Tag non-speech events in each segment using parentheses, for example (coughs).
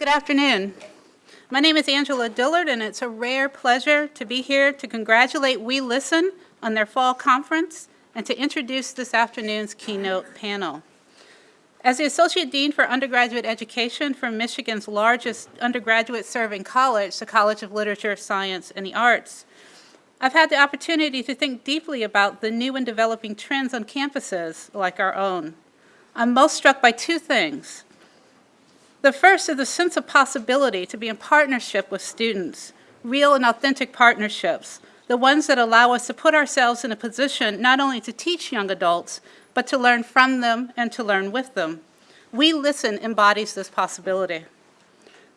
Good afternoon. My name is Angela Dillard, and it's a rare pleasure to be here to congratulate We Listen on their fall conference and to introduce this afternoon's keynote panel. As the Associate Dean for Undergraduate Education for Michigan's largest undergraduate serving college, the College of Literature, Science, and the Arts, I've had the opportunity to think deeply about the new and developing trends on campuses like our own. I'm most struck by two things. The first is the sense of possibility to be in partnership with students, real and authentic partnerships, the ones that allow us to put ourselves in a position not only to teach young adults, but to learn from them and to learn with them. We Listen embodies this possibility.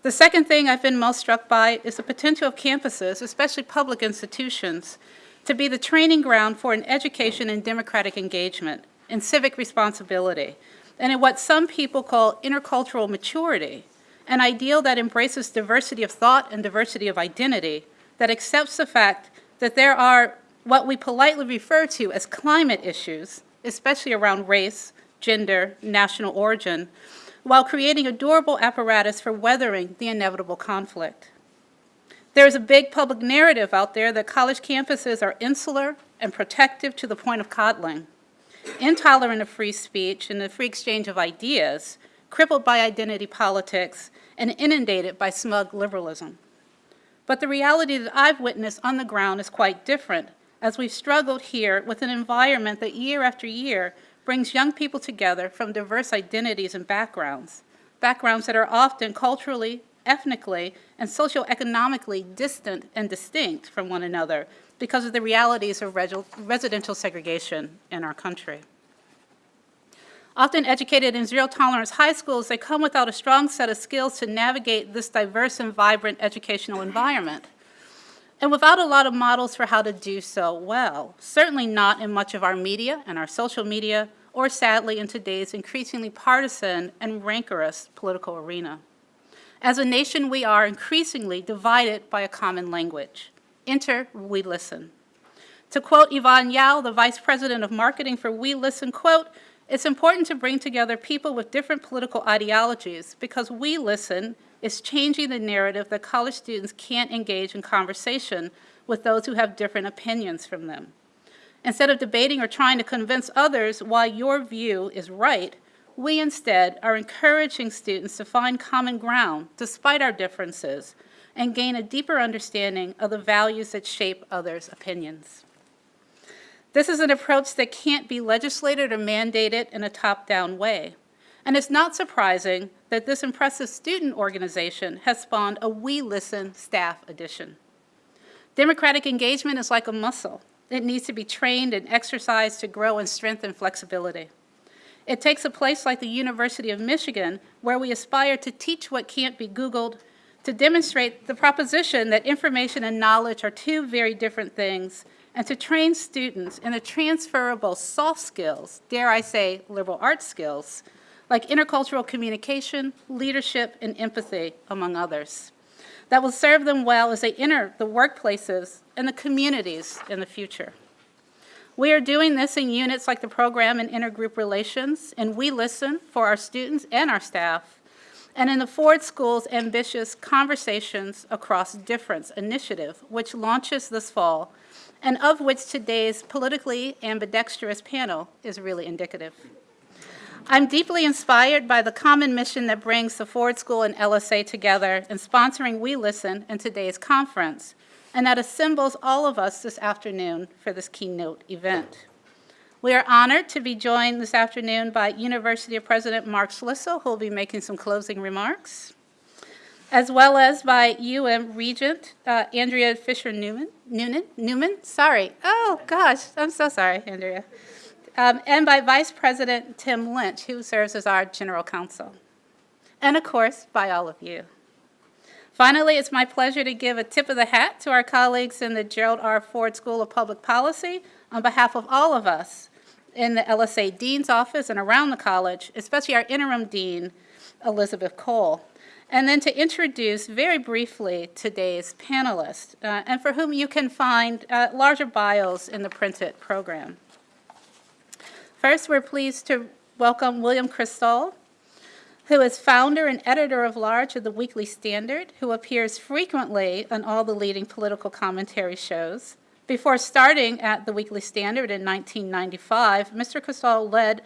The second thing I've been most struck by is the potential of campuses, especially public institutions, to be the training ground for an education in democratic engagement and civic responsibility, and in what some people call intercultural maturity, an ideal that embraces diversity of thought and diversity of identity, that accepts the fact that there are what we politely refer to as climate issues, especially around race, gender, national origin, while creating a durable apparatus for weathering the inevitable conflict. There is a big public narrative out there that college campuses are insular and protective to the point of coddling intolerant of free speech and the free exchange of ideas, crippled by identity politics, and inundated by smug liberalism. But the reality that I've witnessed on the ground is quite different, as we've struggled here with an environment that year after year brings young people together from diverse identities and backgrounds, backgrounds that are often culturally, ethnically, and socioeconomically distant and distinct from one another, because of the realities of residential segregation in our country. Often educated in zero tolerance high schools, they come without a strong set of skills to navigate this diverse and vibrant educational environment. And without a lot of models for how to do so well, certainly not in much of our media and our social media, or sadly in today's increasingly partisan and rancorous political arena. As a nation, we are increasingly divided by a common language. Enter We Listen. To quote Yvonne Yao, the Vice President of Marketing for We Listen, quote, it's important to bring together people with different political ideologies because We Listen is changing the narrative that college students can't engage in conversation with those who have different opinions from them. Instead of debating or trying to convince others why your view is right, we instead are encouraging students to find common ground despite our differences and gain a deeper understanding of the values that shape others' opinions. This is an approach that can't be legislated or mandated in a top-down way. And it's not surprising that this impressive student organization has spawned a We Listen staff edition. Democratic engagement is like a muscle. It needs to be trained and exercised to grow in strength and flexibility. It takes a place like the University of Michigan, where we aspire to teach what can't be Googled to demonstrate the proposition that information and knowledge are two very different things, and to train students in the transferable soft skills, dare I say liberal arts skills, like intercultural communication, leadership, and empathy, among others, that will serve them well as they enter the workplaces and the communities in the future. We are doing this in units like the program in intergroup relations, and we listen for our students and our staff and in the Ford School's ambitious Conversations Across Difference initiative, which launches this fall, and of which today's politically ambidextrous panel is really indicative. I'm deeply inspired by the common mission that brings the Ford School and LSA together in sponsoring We Listen in today's conference, and that assembles all of us this afternoon for this keynote event. We are honored to be joined this afternoon by University of President Mark Schlissel, who will be making some closing remarks, as well as by UM Regent uh, Andrea Fischer-Newman, Newman, Newman, sorry. Oh gosh, I'm so sorry, Andrea. Um, and by Vice President Tim Lynch, who serves as our General Counsel. And of course, by all of you. Finally, it's my pleasure to give a tip of the hat to our colleagues in the Gerald R. Ford School of Public Policy on behalf of all of us in the LSA Dean's office and around the college, especially our interim dean, Elizabeth Cole. And then to introduce very briefly today's panelists, uh, and for whom you can find uh, larger bios in the printed program. First, we're pleased to welcome William Kristol. who is founder and editor of large of the Weekly Standard, who appears frequently on all the leading political commentary shows. Before starting at the Weekly Standard in 1995, Mr. Kristol led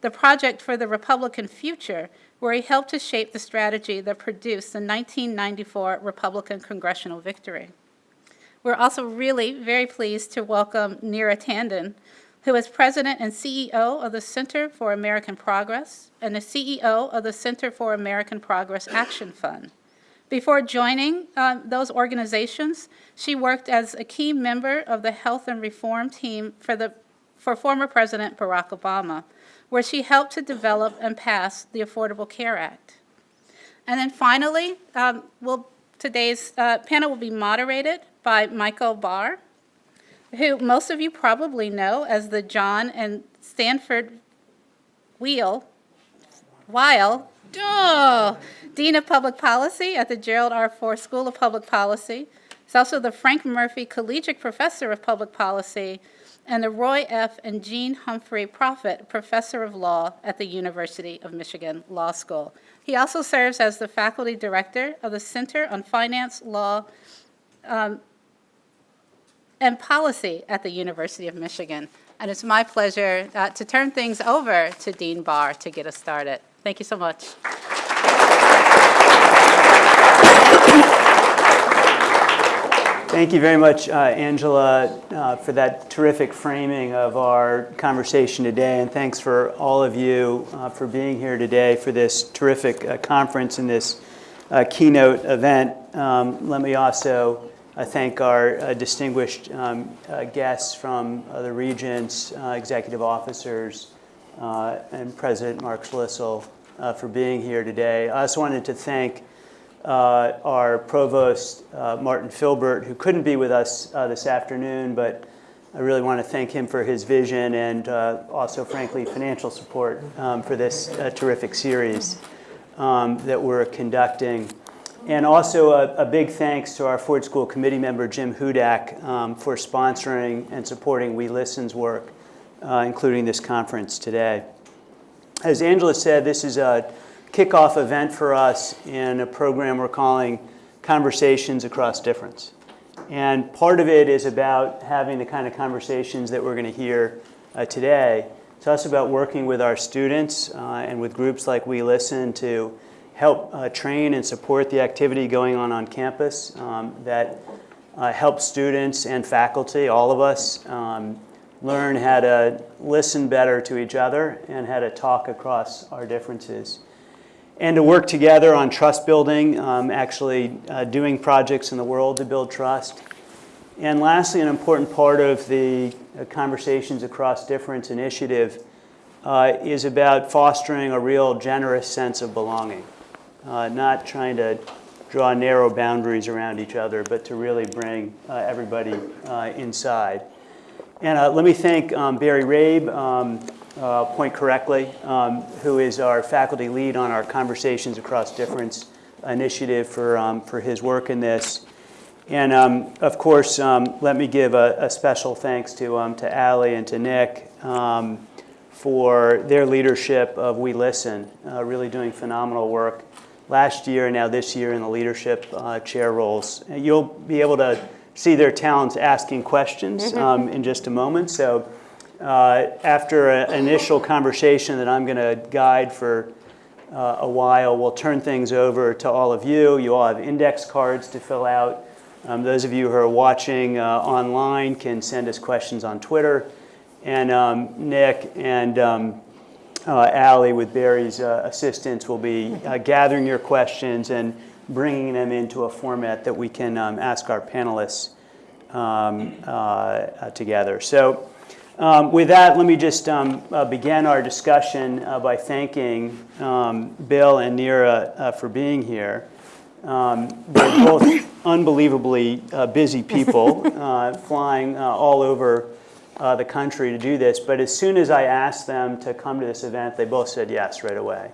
the Project for the Republican Future, where he helped to shape the strategy that produced the 1994 Republican congressional victory. We're also really very pleased to welcome Neera Tanden, who is president and CEO of the Center for American Progress and the CEO of the Center for American Progress Action Fund. Before joining uh, those organizations, she worked as a key member of the health and reform team for, the, for former President Barack Obama, where she helped to develop and pass the Affordable Care Act. And then finally, um, we'll, today's uh, panel will be moderated by Michael Barr, who most of you probably know as the Joan and Sanford Wheel, Weill, Dean of Public Policy at the Gerald R. Ford School of Public Policy. He's also the Frank Murphy Collegiate Professor of Public Policy and the Roy F. and Jean Humphrey Proffitt Professor of Law at the University of Michigan Law School. He also serves as the Faculty Director of the Center on Finance, Law, um, and Policy at the University of Michigan. And it's my pleasure uh, to turn things over to Dean Barr to get us started. Thank you so much. Thank you very much, uh, Angela, uh, for that terrific framing of our conversation today. And thanks for all of you uh, for being here today for this terrific uh, conference and this uh, keynote event. Um, let me also uh, thank our distinguished um, guests from the Regents, executive officers, and President Mark Schlissel for being here today. I also wanted to thank uh, our provost, uh, Martin Philbert, who couldn't be with us uh, this afternoon, but I really want to thank him for his vision and uh, also, frankly, financial support um, for this uh, terrific series um, that we're conducting. And also a, a, big thanks to our Ford School committee member, Jim Hudak, um, for sponsoring and supporting We Listen's work, uh, including this conference today. As Angela said, this is a kickoff event for us in a program we're calling Conversations Across Difference. And part of it is about having the kind of conversations that we're going to hear uh, today. It's also about working with our students uh, and with groups like We Listen to help uh, train and support the activity going on on campus um, that uh, helps students and faculty, all of us, um, learn how to listen better to each other and how to talk across our differences and to work together on trust building, um, actually uh, doing projects in the world to build trust. And lastly, an important part of the uh, Conversations Across Difference initiative uh, is about fostering a real generous sense of belonging, uh, not trying to draw narrow boundaries around each other, but to really bring uh, everybody uh, inside. And let me thank um, Barry Rabe, um, uh, point correctly, um, who is our faculty lead on our Conversations Across Difference initiative for, um, for his work in this. And um, of course, um, let me give a, a special thanks to, to Ali and to Nick for their leadership of We Listen, uh, really doing phenomenal work last year and now this year in the leadership uh, chair roles. You'll be able to see their talents asking questions in just a moment. So uh, after an initial conversation that I'm going to guide for uh, a while, we'll turn things over to all of you. You all have index cards to fill out. Um, those of you who are watching uh, online can send us questions on Twitter. And um, Nick and um, uh, Allie, with Barry's uh, assistance, will be uh, gathering your questions and bringing them into a format that we can um, ask our panelists um, together. So. Um, with that, let me just um, uh, begin our discussion uh, by thanking um, Bill and Neera uh, for being here. Um, they're both unbelievably uh, busy people, (laughs) uh, flying uh, all over the country to do this. But as soon as I asked them to come to this event, they both said yes right away.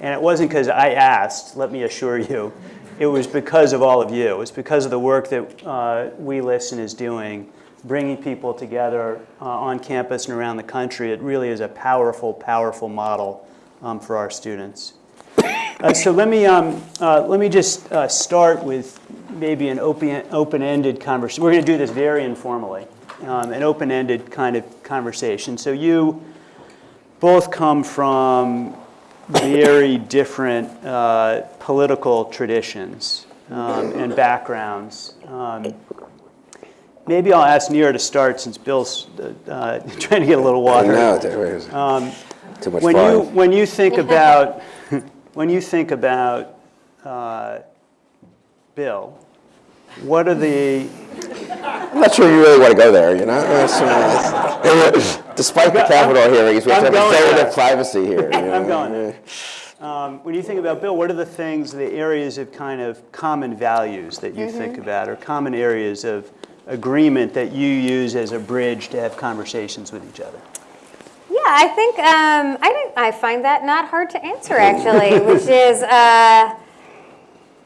And it wasn't because I asked, let me assure you. It was because of all of you. It was because of the work that We Listen is doing bringing people together uh, on campus and around the country. It really is a powerful, powerful model um, for our students. Uh, So let me, um, uh, let me just uh, start with maybe an open- open-ended conversation. We're going to do this very informally, um, an open-ended kind of conversation. So you both come from very different uh, political traditions um, and backgrounds. Um, Maybe I'll ask Neera to start since Bill's uh, uh, (laughs) trying to get a little water. No, there is too much When you, when you think about, (laughs) when you think about uh, Bill, what are the, I'm not sure you really want to go there, you know? That's, Despite the Capitol hearings, we have to I'm have going there. executive privacy here. (laughs) you I'm going there. um, when you think about Bill, what are the things, the areas of kind of common values that you think about, or common areas of agreement that you use as a bridge to have conversations with each other? Yeah, I think um, I didn't. I find that not hard to answer actually, which is uh,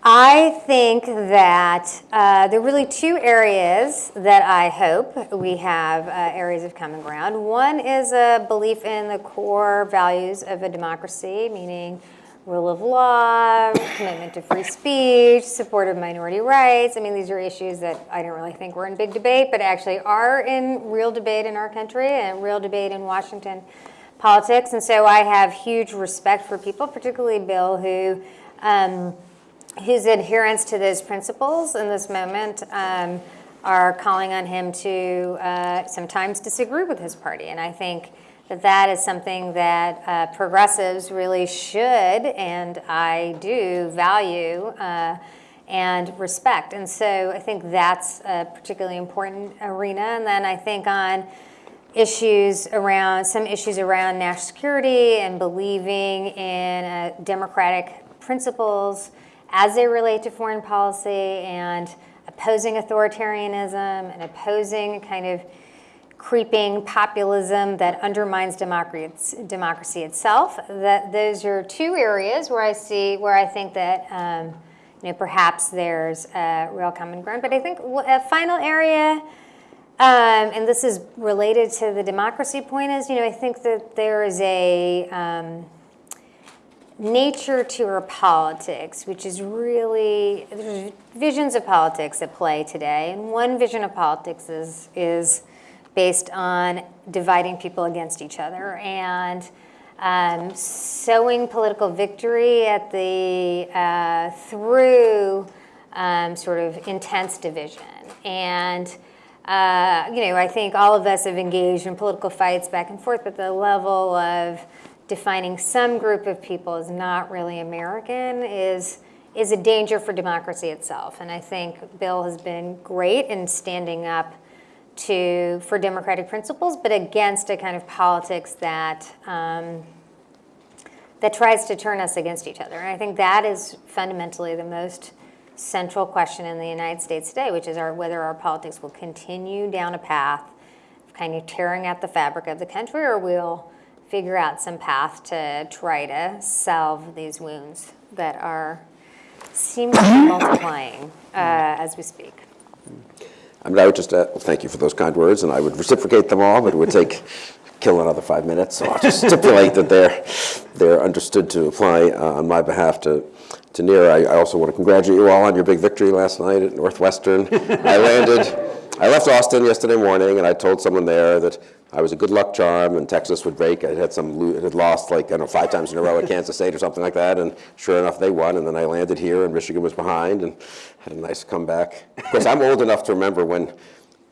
I think that uh, there are really two areas that I hope we have uh, areas of common ground. One is a belief in the core values of a democracy, meaning rule of law, commitment to free speech, support of minority rights. I mean, these are issues that I don't really think were in big debate, but actually are in real debate in our country and real debate in Washington politics. And so I have huge respect for people, particularly Bill, who um, whose adherence to those principles in this moment um, are calling on him to uh, sometimes disagree with his party. And I think that that is something that uh, progressives really should and I do value uh, and respect. And so I think that's a particularly important arena. And then I think on issues around some issues around national security and believing in uh, democratic principles as they relate to foreign policy and opposing authoritarianism and opposing kind of creeping populism that undermines democracy, itself. That those are two areas where I see where I think that um, you know perhaps there's a real common ground. But I think a final area. Um, and this is related to the democracy point is, you know, I think that there is a um, nature to our politics, which is really, there's visions of politics at play today. And one vision of politics is, is based on dividing people against each other and um, sowing political victory at the, uh, through um, sort of intense division. And uh, you know, I think all of us have engaged in political fights back and forth, but the level of defining some group of people as not really American is is a danger for democracy itself. And I think Bill has been great in standing up to for democratic principles, but against a kind of politics that um, that tries to turn us against each other. And I think that is fundamentally the most central question in the United States today, which is our, whether our politics will continue down a path of kind of tearing at the fabric of the country, or we'll figure out some path to try to salve these wounds that are seem to be multiplying uh, as we speak. I mean, I would just, uh, thank you for those kind words, and I would reciprocate them all, but it would take, (laughs) kill another five minutes, so I'll just (laughs) stipulate that they're, they're understood to apply uh, on my behalf to, to Neera. I, I also want to congratulate you all on your big victory last night at Northwestern. I landed, I left Austin yesterday morning, and I told someone there that I was a good luck charm, and Texas would break. I had some, lo- had lost like, I don't know, five times in a row at Kansas State or something like that, and sure enough, they won, and then I landed here, and Michigan was behind, and had a nice comeback. Of course, I'm old enough to remember when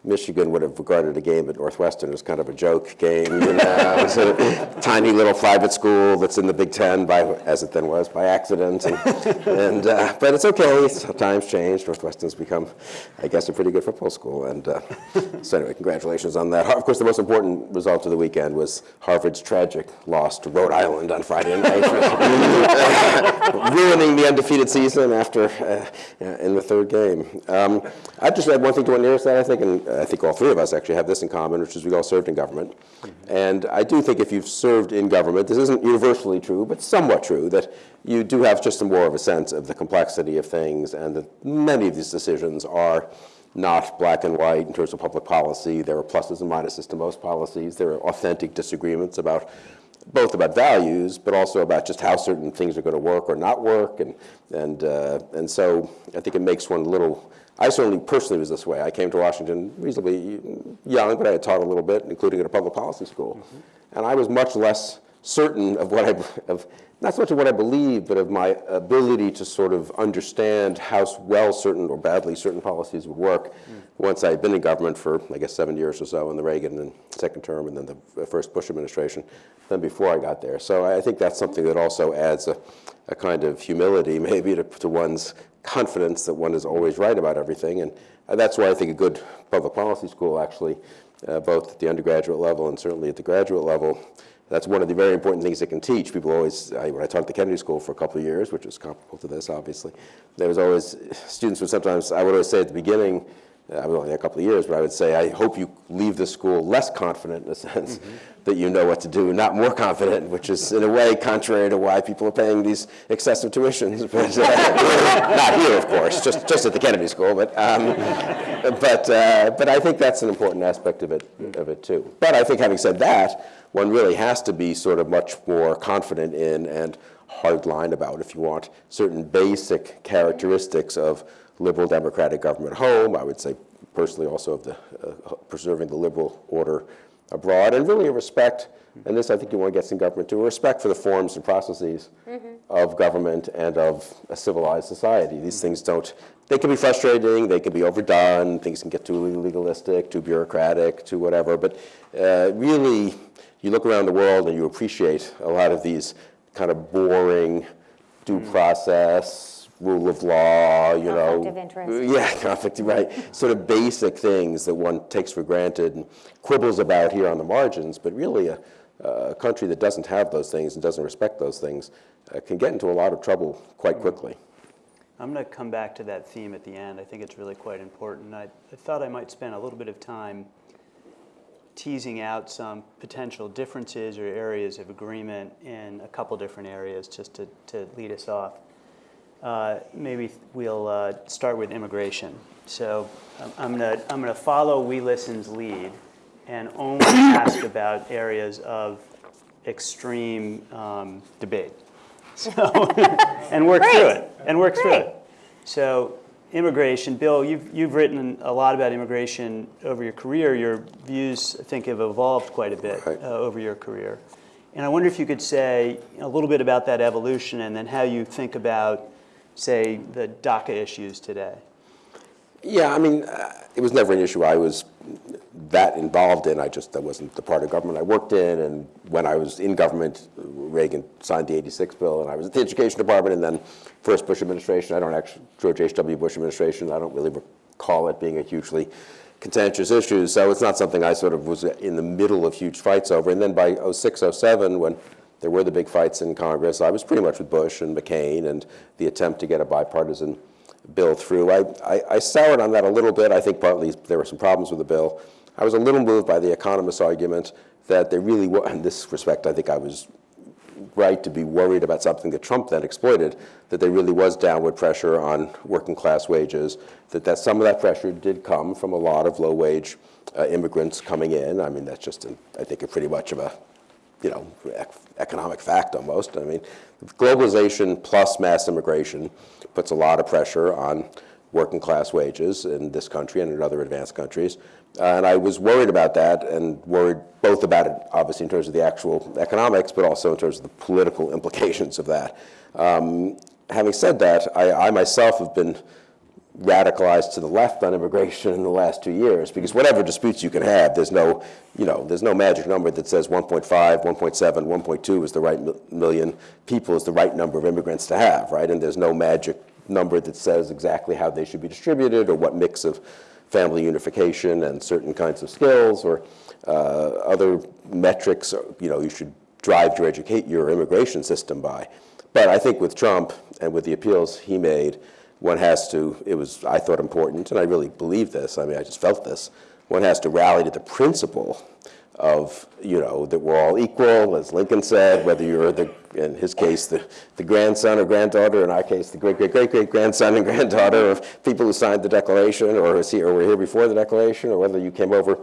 Michigan would have regarded a game at Northwestern as kind of a joke game. You know, (laughs) it's a tiny little private school that's in the Big Ten, by, as it then was, by accident. And, and uh, but it's okay. Times change. Northwestern's become, I guess, a pretty good football school. And uh, so anyway, congratulations on that. Of course, the most important result of the weekend was Harvard's tragic loss to Rhode Island on Friday night, (laughs) ruining the undefeated season after uh, in the third game. Um, I just add one thing to what Neera said. I think, and I think all three of us actually have this in common, which is we all served in government. And I do think if you've served in government, this isn't universally true, but somewhat true, that you do have just more of a sense of the complexity of things and that many of these decisions are not black and white in terms of public policy. There are pluses and minuses to most policies. There are authentic disagreements about both about values, but also about just how certain things are going to work or not work. And, and, uh, and so I think it makes one a little, I certainly personally was this way. I came to Washington reasonably young, but I had taught a little bit, including at a public policy school. Mm-hmm. And I was much less certain of what I, of, not so much of what I believed, but of my ability to sort of understand how well certain or badly certain policies would work mm. once I had been in government for, I guess, seven years or so in the Reagan and second term and then the first Bush administration than before I got there. So I think that's something that also adds a, a kind of humility maybe to, to one's confidence that one is always right about everything. And that's why I think a good public policy school actually, uh, both at the undergraduate level and certainly at the graduate level, that's one of the very important things it can teach. People always, I, when I taught at the Kennedy School for a couple of years, which was comparable to this, obviously, there was always, students would sometimes, I would always say at the beginning, uh, I was only a couple of years, but I would say, I hope you leave the school less confident in a sense mm -hmm. That you know what to do, not more confident, which is in a way contrary to why people are paying these excessive tuitions. (laughs) But, uh, not here, of course, just, just at the Kennedy School, but, um, but, uh, but I think that's an important aspect of it, of it too. But I think having said that, one really has to be sort of much more confident in and hardline about, if you want, certain basic characteristics of liberal democratic government home. I would say personally also of the uh, preserving the liberal order abroad, and really a respect, and this I think you want to get some government to, a respect for the forms and processes mm -hmm. of government and of a civilized society. These things don't, they can be frustrating, they can be overdone, things can get too legalistic, too bureaucratic, too whatever, but uh, really you look around the world and you appreciate a lot of these kind of boring due mm. process, rule of law, you conflict know. Of interest. Yeah, (laughs) conflict, right. sort of basic things that one takes for granted and quibbles about here on the margins, but really a, a country that doesn't have those things and doesn't respect those things uh, can get into a lot of trouble quite hmm. quickly. I'm going to come back to that theme at the end. I think it's really quite important. I, I thought I might spend a little bit of time teasing out some potential differences or areas of agreement in a couple different areas just to, to lead us off. Uh, maybe we'll uh, start with immigration. So um, I'm going to I'm gonna follow We Listen's lead and only (coughs) ask about areas of extreme um, debate. So, (laughs) and work Great. through it. And work Great. through it. So immigration. Bill, you've, you've written a lot about immigration over your career. Your views, I think, have evolved quite a bit right. uh, over your career. And I wonder if you could say a little bit about that evolution and then how you think about, say, the DACA issues today. Yeah, I mean, uh, it was never an issue I was that involved in. I just, that wasn't the part of government I worked in. And when I was in government, Reagan signed the 86 bill, and I was at the Education Department, and then first Bush administration. I don't actually, George H.W. Bush administration, I don't really recall it being a hugely contentious issue. So it's not something I sort of was in the middle of huge fights over. And then by 06, 07, when there were the big fights in Congress, I was pretty much with Bush and McCain and the attempt to get a bipartisan bill through. I, I, I, soured on that a little bit. I think partly there were some problems with the bill. I was a little moved by the economist's argument that there really was, in this respect, I think I was right to be worried about something that Trump then exploited, that there really was downward pressure on working class wages, that, that some of that pressure did come from a lot of low wage uh, immigrants coming in. I mean, that's just, an, I think, a pretty much of a, you know, economic fact almost. I mean, globalization plus mass immigration puts a lot of pressure on working class wages in this country and in other advanced countries. Uh, and I was worried about that and worried both about it, obviously, in terms of the actual economics, but also in terms of the political (laughs) implications of that. Um, having said that, I, I, myself have been radicalized to the left on immigration in the last two years because whatever disputes you can have, there's no, you know, there's no magic number that says 1.5, 1.7, 1.2 is the right million people is the right number of immigrants to have, right? And there's no magic number that says exactly how they should be distributed or what mix of family unification and certain kinds of skills or uh, other metrics, you know, you should drive your educate your immigration system by. But I think with Trump and with the appeals he made, one has to, it was, I thought, important, and I really believe this, I mean, I just felt this, one has to rally to the principle of, you know, that we're all equal, as Lincoln said, whether you're the, in his case, the, the grandson or granddaughter, in our case, the great, great, great, great grandson and granddaughter of people who signed the Declaration or here, or were here before the Declaration, or whether you came over,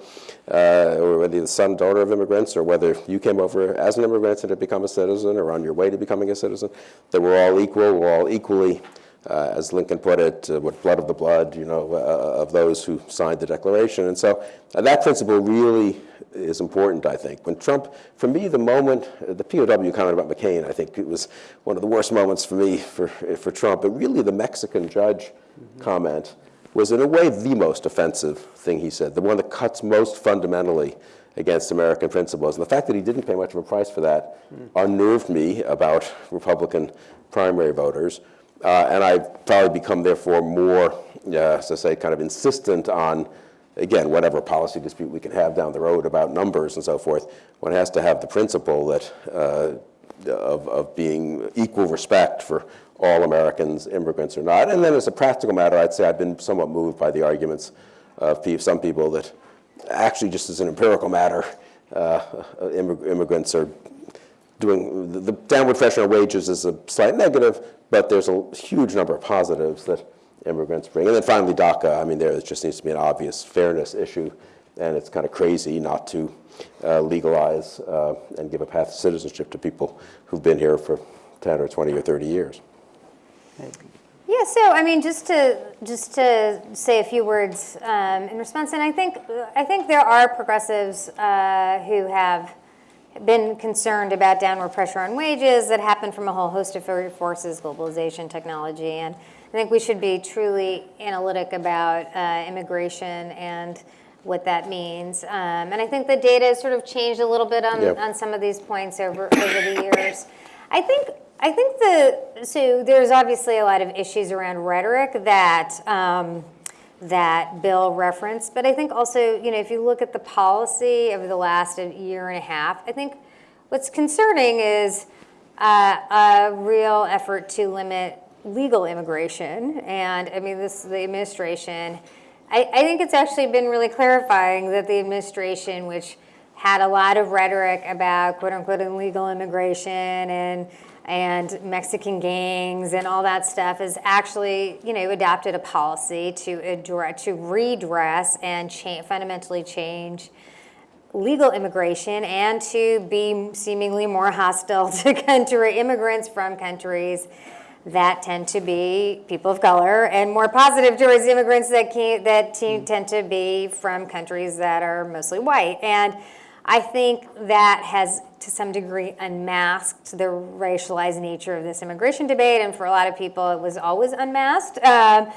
uh, or whether you're the son, daughter of immigrants, or whether you came over as an immigrant and had become a citizen or on your way to becoming a citizen, that we're all equal, we're all equally uh, as Lincoln put it, uh, with blood of the blood, you know, uh, of those who signed the Declaration. And so uh, that principle really is important, I think. When Trump, for me, the moment, uh, the POW comment about McCain, I think it was one of the worst moments for me for, for Trump, but really the Mexican judge comment was in a way the most offensive thing he said, the one that cuts most fundamentally against American principles. And the fact that he didn't pay much of a price for that unnerved me about Republican primary voters. Uh, and I've probably become, therefore, more, uh, I say, kind of insistent on, again, whatever policy dispute we can have down the road about numbers and so forth, one has to have the principle that uh, of, of being equal respect for all Americans, immigrants or not. And then as a practical matter, I'd say I've been somewhat moved by the arguments of some people that actually, just as an empirical matter, uh, immig- immigrants are doing, the- the downward pressure on wages is a slight negative, but there's a huge number of positives that immigrants bring. And then finally, DACA, I mean, there just needs to be an obvious fairness issue, and it's kind of crazy not to uh, legalize uh, and give a path to citizenship to people who've been here for 10 or 20 or 30 years. Yeah, so I mean, just to just to say a few words um, in response, and I think I think there are progressives uh, who have been concerned about downward pressure on wages that happened from a whole host of forces, globalization, technology, and I think we should be truly analytic about uh, immigration and what that means. Um, and I think the data has sort of changed a little bit on, Yep. on some of these points over over the years. I think I think the so there's obviously a lot of issues around rhetoric that um, that Bill referenced, but I think also you know if you look at the policy over the last year and a half, I think what's concerning is uh, a real effort to limit legal immigration, and I mean this the administration. I, I think it's actually been really clarifying that the administration, which had a lot of rhetoric about quote unquote illegal immigration and and Mexican gangs and all that stuff is actually, you know, adopted a policy to address, to redress and cha- fundamentally change legal immigration and to be seemingly more hostile (laughs) to country immigrants from countries that tend to be people of color and more positive towards immigrants that can, that te- hmm. tend to be from countries that are mostly white. And I think that has to some degree unmasked the racialized nature of this immigration debate and for a lot of people it was always unmasked um,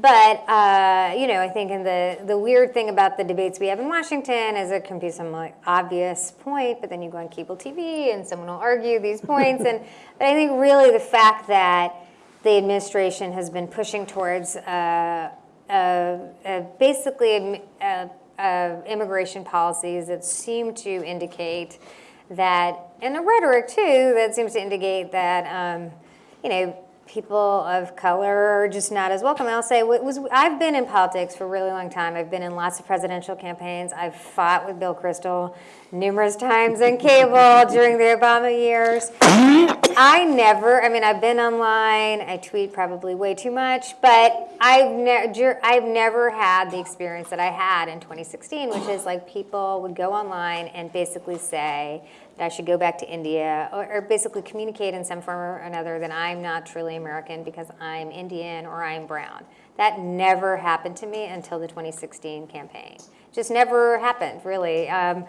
but uh, you know, I think in the the weird thing about the debates we have in Washington is it can be some like obvious point, but then you go on cable TV and someone will argue these points. and (laughs) but I think really the fact that the administration has been pushing towards uh, uh, uh, basically uh, uh, immigration policies that seem to indicate that, and the rhetoric too, that seems to indicate that, um, you know, people of color are just not as welcome. I'll say, was I've been in politics for a really long time. I've been in lots of presidential campaigns. I've fought with Bill Kristol numerous (laughs) times on cable during the Obama years. I never, I mean, I've been online, I tweet probably way too much, but I've, ne- I've never had the experience that I had in 2016, which is like people would go online and basically say that I should go back to India, or, or basically communicate in some form or another that I'm not truly American because I'm Indian or I'm brown. That never happened to me until the 2016 campaign. Just never happened, really. Um,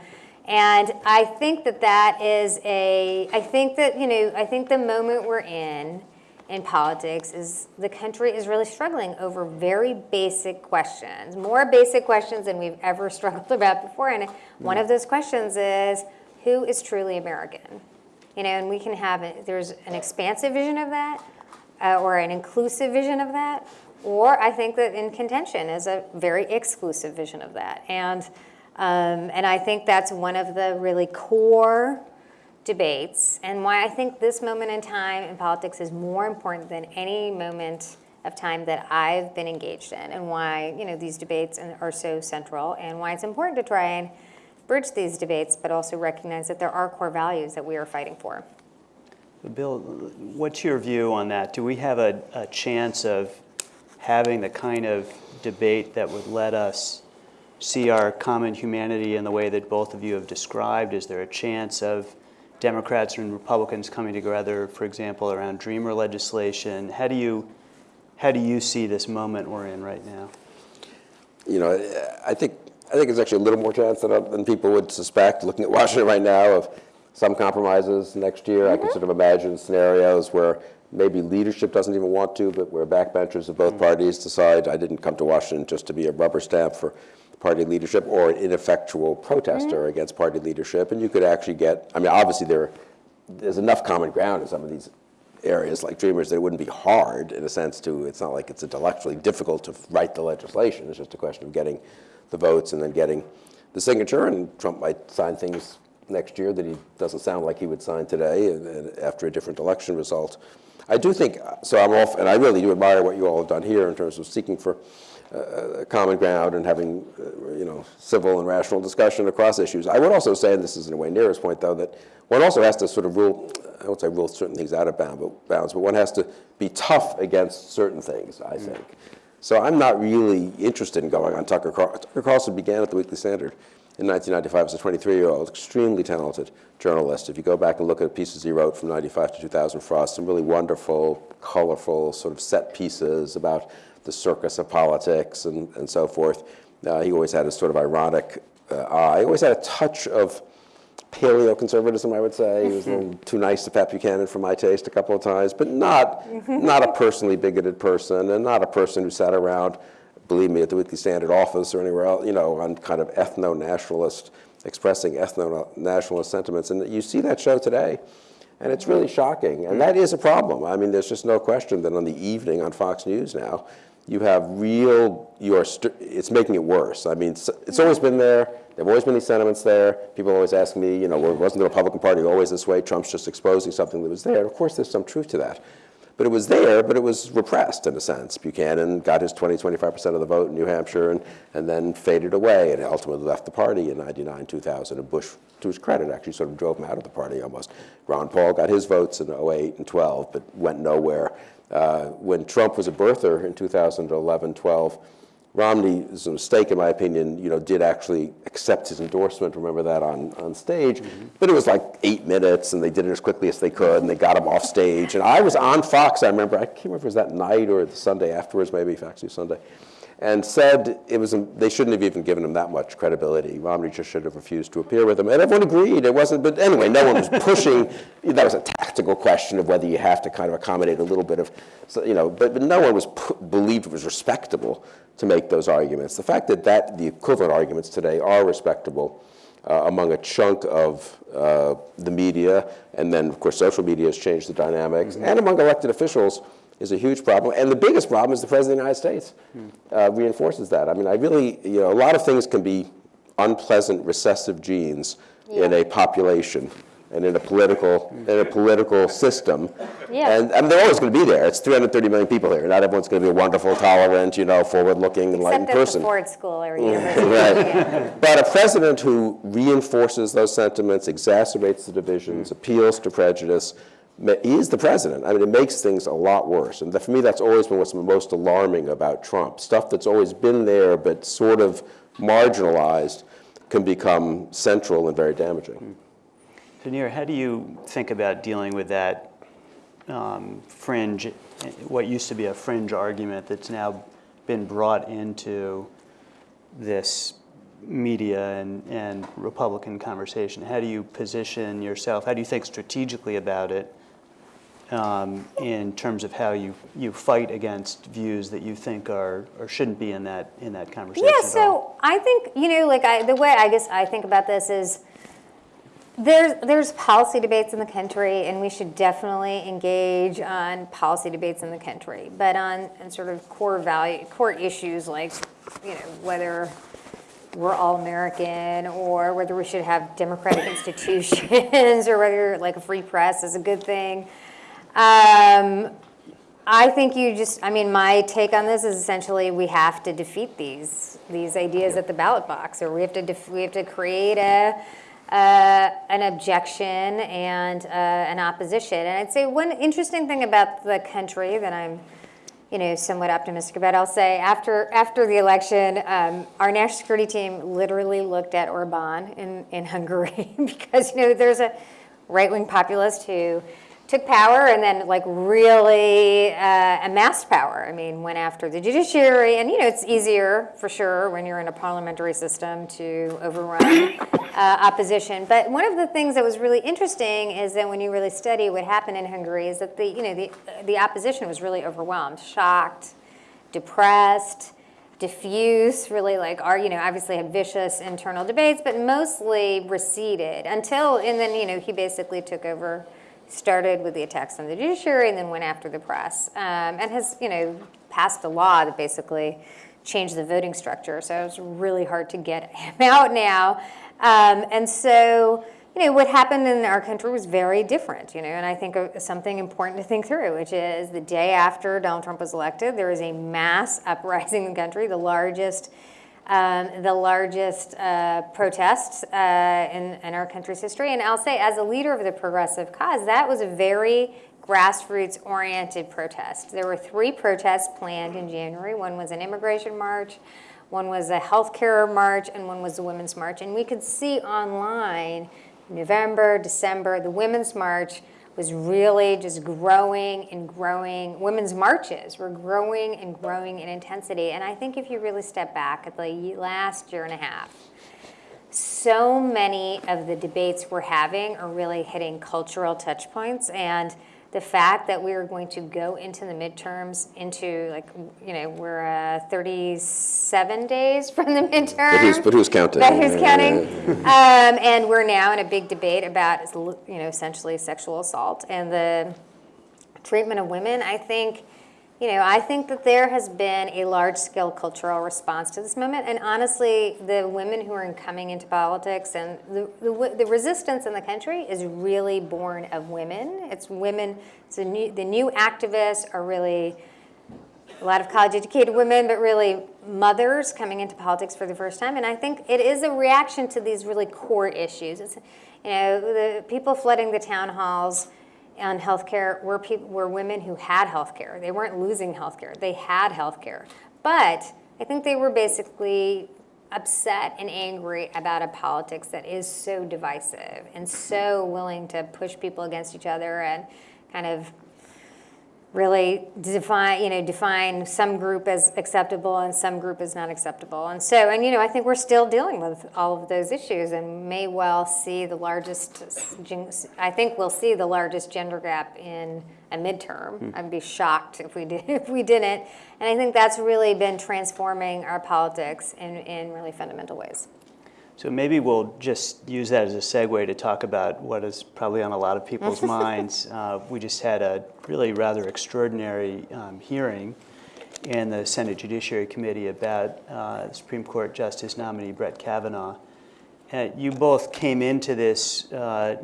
and I think that that is a, I think that, you know, I think the moment we're in in politics is the country is really struggling over very basic questions, more basic questions than we've ever (laughs) struggled about before. And one of those questions is who is truly American? You know, and we can have it, there's an expansive vision of that uh, or an inclusive vision of that, or I think that in contention is a very exclusive vision of that. And um, and I think that's one of the really core debates and why I think this moment in time in politics is more important than any moment of time that I've been engaged in and why, you know, these debates are so central and why it's important to try and bridge these debates, but also recognize that there are core values that we are fighting for. Bill, what's your view on that? Do we have a, a chance of having the kind of debate that would let us see our common humanity in the way that both of you have described? Is there a chance of Democrats and Republicans coming together, for example, around Dreamer legislation? How do you, how do you see this moment we're in right now? you know, I think I think there's actually a little more chance than, uh, than people would suspect. Looking at (laughs) Washington right now, of some compromises next year, I can mm-hmm. sort of imagine scenarios where maybe leadership doesn't even want to, but where backbenchers of both mm-hmm. parties decide I didn't come to Washington just to be a rubber stamp for party leadership or an ineffectual protester mm-hmm. against party leadership, and you could actually get. I mean, obviously there there's enough common ground in some of these areas like Dreamers that it wouldn't be hard in a sense to, it's not like it's intellectually difficult to write the legislation. It's just a question of getting the votes and then getting the signature. And Trump might sign things next year that he doesn't sound like he would sign today after a different election result. I do think, so I'm off, and I really do admire what you all have done here in terms of seeking for uh, common ground and having, uh, you know, civil and rational discussion across issues. I would also say, and this is in a way Neera's point, though, that one also has to sort of rule, I won't say rule certain things out of bound, but bounds, but one has to be tough against certain things, I think. So I'm not really interested in going on Tucker Carlson. Tucker Carlson began at the Weekly Standard in 1995 as a 23-year-old, extremely talented journalist. If you go back and look at pieces he wrote from 95 to 2000 for us, some really wonderful, colorful sort of set pieces about the circus of politics and, and so forth. Uh, he always had a sort of ironic uh, eye. He always had a touch of paleo-conservatism, I would say. He was a little mm-hmm. too nice to Pat Buchanan for my taste a couple of times, but not, mm-hmm. not a personally bigoted person and not a person who sat around, believe me, at the Weekly Standard office or anywhere else, you know, on kind of ethno-nationalist, expressing ethno-nationalist sentiments. And you see that show today, and it's really mm-hmm. shocking. And that is a problem. I mean, there's just no question that on the evening on Fox News now, you have real, you are, it's making it worse. I mean, it's always been there. There have always been these sentiments there. People always ask me, you know, wasn't the Republican Party always this way? Trump's just exposing something that was there. Of course, there's some truth to that. But it was there, but it was repressed in a sense. Buchanan got his 20, 25% of the vote in New Hampshire and, and then faded away and ultimately left the party in 99, 2000. And Bush, to his credit, actually sort of drove him out of the party almost. Ron Paul got his votes in 08 and 12, but went nowhere. Uh, when Trump was a birther in 2011, 12, Romney, is a mistake in my opinion, you know, did actually accept his endorsement, remember that on, on stage, mm-hmm. but it was like eight minutes and they did it as quickly as they could and they got him off stage. And I was on Fox, I remember, I can't remember if it was that night or the Sunday afterwards, maybe Fox News Sunday, and said it was, they shouldn't have even given him that much credibility. Romney just should have refused to appear with him. And everyone agreed. It wasn't, but anyway, no one was pushing. (laughs) that was a tactical question of whether you have to kind of accommodate a little bit of, you know, but, but no one was believed it was respectable to make those arguments. The fact that, that the equivalent arguments today are respectable uh, among a chunk of uh, the media, and then, of course, social media has changed the dynamics, mm -hmm. and among elected officials, is a huge problem. And the biggest problem is the President of the United States hmm. uh, reinforces that. I mean, I really, you know, a lot of things can be unpleasant recessive genes yeah. in a population and in a political in a political system. Yeah. And I mean, they're always going to be there. It's 330 million people here. Not everyone's going to be a wonderful, tolerant, you know, forward-looking, enlightened Except person. Except Ford School or mm. (laughs) university. right. Yeah. But a president who reinforces those sentiments, exacerbates the divisions, hmm. appeals to prejudice, he is the president. I mean, it makes things a lot worse. And for me, that's always been what's most alarming about Trump. Stuff that's always been there but sort of marginalized can become central and very damaging. Neera, how do you think about dealing with that um, fringe, what used to be a fringe argument that's now been brought into this media and, and Republican conversation? How do you position yourself? How do you think strategically about it um, in terms of how you, you fight against views that you think are or shouldn't be in that in that conversation. Yeah, so I think you know, like I, the way I guess I think about this is there's there's policy debates in the country, and we should definitely engage on policy debates in the country. But on, on sort of core value, core issues like you know whether we're all American or whether we should have democratic institutions (laughs) or whether like a free press is a good thing. Um, I think you just, I mean, my take on this is essentially we have to defeat these, these ideas at the ballot box, or we have to, def- we have to create a, uh, an objection and uh, an opposition. And I'd say one interesting thing about the country that I'm, you know, somewhat optimistic about, I'll say after, after the election, um, our national security team literally looked at Orban in, in Hungary (laughs) because, you know, there's a right-wing populist who took power and then like really uh, amassed power. I mean, went after the judiciary, and you know, it's easier for sure when you're in a parliamentary system to overrun uh, opposition. But one of the things that was really interesting is that when you really study what happened in Hungary, is that the you know the the opposition was really overwhelmed, shocked, depressed diffuse, really like are you know obviously had vicious internal debates, but mostly receded until and then you know he basically took over, started with the attacks on the judiciary and then went after the press, um, and has you know passed a law that basically changed the voting structure. So it's really hard to get (laughs) him out now, um, and so you know, what happened in our country was very different, you know, and I think something important to think through, which is the day after Donald Trump was elected, there was a mass (laughs) uprising in the country, the largest, um, the largest uh, protest uh, in, in our country's history. And I'll say, as a leader of the progressive cause, that was a very grassroots-oriented protest. There were three protests planned in January. One was an immigration march, one was a healthcare march, and one was a women's march. And we could see online November, December, the Women's March was really just growing and growing. Women's marches were growing and growing in intensity. And I think if you really step back at the last year and a half, so many of the debates we're having are really hitting cultural touch points and the fact that we are going to go into the midterms into like you know we're uh, 37 days (laughs) from the midterm But who's, but who's counting? but who's counting? (laughs) um, and we're now in a big debate about you know essentially sexual assault and the treatment of women. I think you know, I think that there has been a large-scale cultural response to this moment, and honestly, the women who are coming into politics and the, the, the resistance in the country is really born of women. It's women, it's new, the new activists are really a lot of college-educated women, but really mothers coming into politics for the first time, and I think it is a reaction to these really core issues. It's, you know, the people flooding the town halls, on healthcare were people were women who had healthcare. They weren't losing healthcare. They had healthcare. But I think they were basically upset and angry about a politics that is so divisive and so willing to push people against each other and kind of really define, you know, define some group as acceptable and some group as not acceptable. And so, and you know, I think we're still dealing with all of those issues and may well see the largest, I think we'll see the largest gender gap in a midterm. Hmm. I'd be shocked if we did, (laughs) if we didn't. And I think that's really been transforming our politics in, in really fundamental ways. So maybe we'll just use that as a segue to talk about what is probably on a lot of people's (laughs) minds. Uh, we just had a really rather extraordinary um, hearing in the Senate Judiciary Committee about uh, Supreme Court Justice nominee Brett Kavanaugh. Uh, you both came into this uh,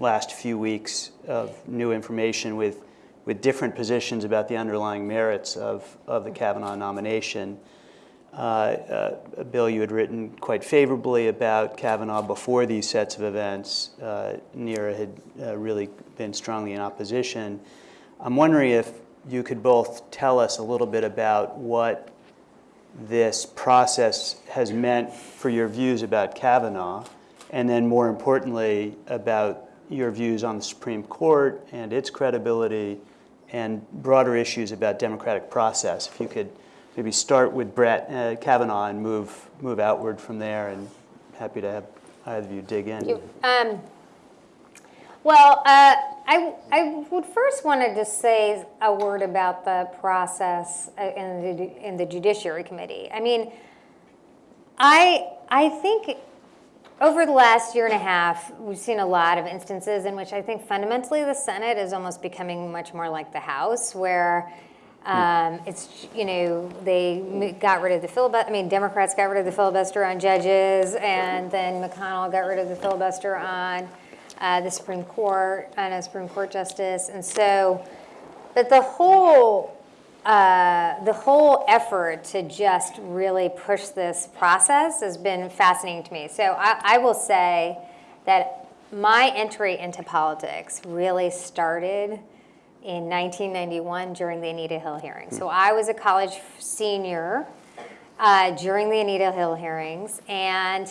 last few weeks of new information with, with different positions about the underlying merits of, of the Kavanaugh nomination. Uh, uh, Bill, you had written quite favorably about Kavanaugh before these sets of events. Uh, Neera had uh, really been strongly in opposition. I'm wondering if you could both tell us a little bit about what this process has meant for your views about Kavanaugh, and then more importantly, about your views on the Supreme Court and its credibility, and broader issues about democratic process. If you could maybe start with Brett uh, Kavanaugh and move move outward from there. And happy to have either of you dig in. You, um, well, uh, I, I would first want to say a word about the process uh, in the, in the Judiciary Committee. I mean, I, I think over the last year and a half, we've seen a lot of instances in which I think fundamentally the Senate is almost becoming much more like the House, where um, it's, you know, they got rid of the filibuster. I mean, Democrats got rid of the filibuster on judges, and then McConnell got rid of the filibuster on uh, the Supreme Court, on a Supreme Court justice. And so But the whole, uh, the whole effort to just really push this process has been fascinating to me. So I, I will say that my entry into politics really started in 1991 during the Anita Hill hearing. So I was a college senior uh, during the Anita Hill hearings, and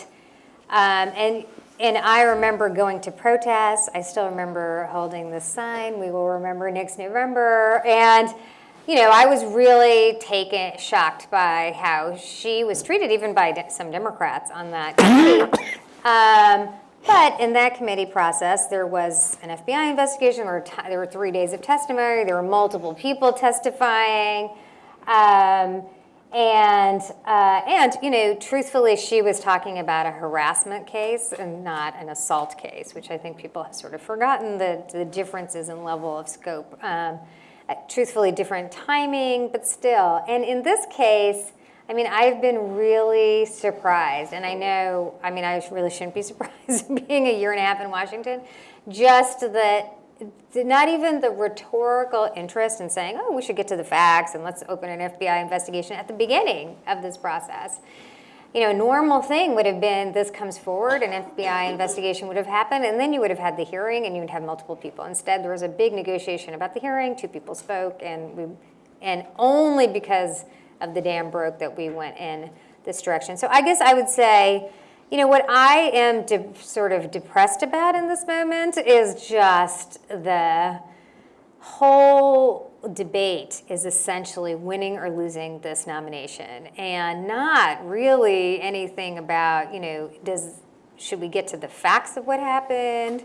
um, and and I remember going to protests. I still remember holding the sign. We will remember next November, and you know I was really taken shocked by how she was treated, even by de- some Democrats on that. (coughs) Um, but in that committee process, there was an FBI investigation. There were, there were three days of testimony. There were multiple people testifying. Um, and, uh, and, you know, truthfully, she was talking about a harassment case and not an assault case, which I think people have sort of forgotten the, the differences in level of scope. Um, truthfully, different timing, but still. And in this case, I mean, I've been really surprised, and I know, I mean, I really shouldn't be (laughs) surprised (laughs) being a year and a half in Washington, just that not even the rhetorical interest in saying, oh, we should get to the facts and let's open an FBI investigation at the beginning of this process. You know, normal thing would have been this comes forward, an FBI investigation would have happened, and then you would have had the hearing and you would have multiple people. Instead, there was a big negotiation about the hearing, two people spoke, and we, and only because of the dam broke that we went in this direction. So I guess I would say, you know, what I am sort of depressed about in this moment is just the whole debate is essentially winning or losing this nomination and not really anything about, you know, does should we get to the facts of what happened?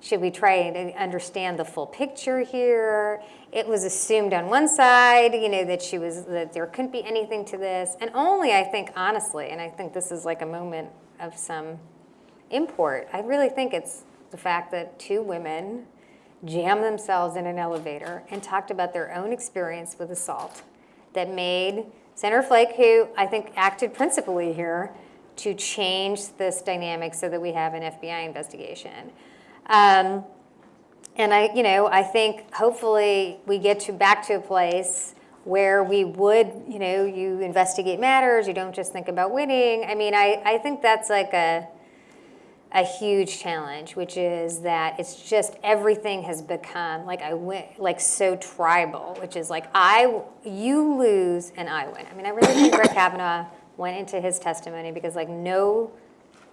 Should we try to understand the full picture here? It was assumed on one side, you know, that she was that there couldn't be anything to this, and only I think honestly, and I think this is like a moment of some import. I really think it's the fact that two women jammed themselves in an elevator and talked about their own experience with assault that made Senator Flake, who I think acted principally here, to change this dynamic so that we have an FBI investigation. Um, and I, you know, I think hopefully we get to back to a place where we would, you know, you investigate matters, you don't just think about winning. I mean, I, I think that's like a, a huge challenge, which is that it's just everything has become like I win, like so tribal, which is like I, you lose and I win. I mean, I really think Brett Kavanaugh went into his testimony because like no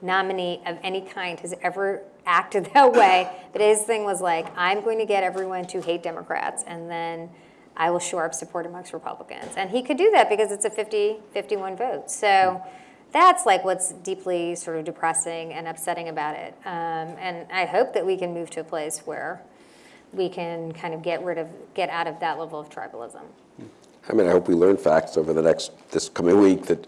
nominee of any kind has ever acted (laughs) that way. But his thing was like, I'm going to get everyone to hate Democrats, and then I will shore up support amongst Republicans. And he could do that because it's a 50 51 vote. So that's like what's deeply sort of depressing and upsetting about it. Um, and I hope that we can move to a place where we can kind of get rid of, get out of that level of tribalism. I mean, I hope we learn facts over the next, this coming week that,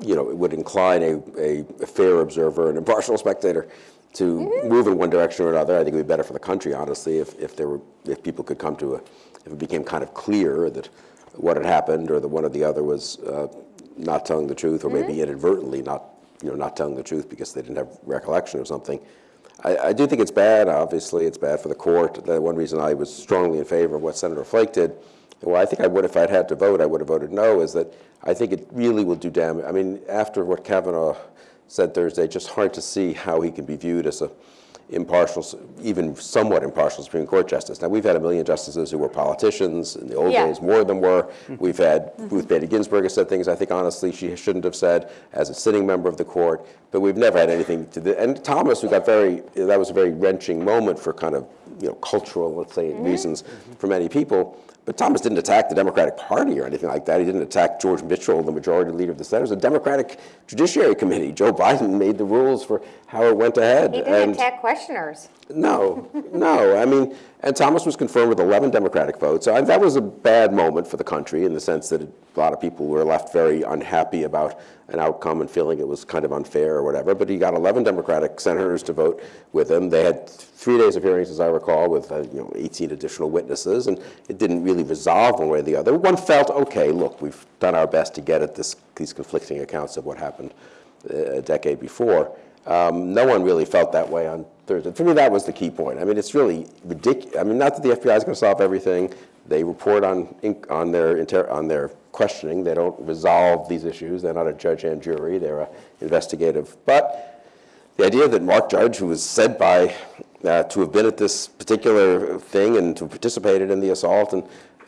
you know, it would incline a, a fair observer, an impartial spectator to move in one direction or another. I think it would be better for the country, honestly, if, if there were, if people could come to a, if it became kind of clear that what had happened or that one or the other was uh, not telling the truth or maybe inadvertently not, you know, not telling the truth because they didn't have recollection of something. I, I do think it's bad, obviously, it's bad for the court. The one reason I was strongly in favor of what Senator Flake did, well, I think I would, if I'd had to vote, I would have voted no, is that I think it really will do damage. I mean, after what Kavanaugh said Thursday, just hard to see how he can be viewed as a impartial, even somewhat impartial Supreme Court justice. Now, we've had a million justices who were politicians in the old Yeah. days, more than were. Mm-hmm. We've had mm-hmm. Ruth Bader Ginsburg has said things I think honestly she shouldn't have said as a sitting member of the court, but we've never had anything to the, and Thomas, who got very, that was a very wrenching moment for kind of, you know, cultural, let's say, mm-hmm. reasons for many people. But Thomas didn't attack the Democratic Party or anything like that. He didn't attack George Mitchell, the majority leader of the Senate. It was a Democratic Judiciary Committee. Joe Biden made the rules for how it went ahead. He didn't and- attack questioners. no, no. I mean, and Thomas was confirmed with 11 Democratic votes. So that was a bad moment for the country in the sense that a lot of people were left very unhappy about an outcome and feeling it was kind of unfair or whatever. But he got 11 Democratic senators to vote with him. They had three days of hearings, as I recall, with uh, you know 18 additional witnesses, and it didn't really resolve one way or the other. One felt, okay, look, we've done our best to get at this, these conflicting accounts of what happened uh, a decade before. Um, no one really felt that way on Thursday. For me, that was the key point. I mean, it's really ridiculous. I mean, not that the FBI is going to solve everything. They report on, on, their, on their questioning. They don't resolve these issues. They're not a judge and jury. They're a investigative. But the idea that Mark Judge, who was said by uh, to have been at this particular thing and to have participated in the assault and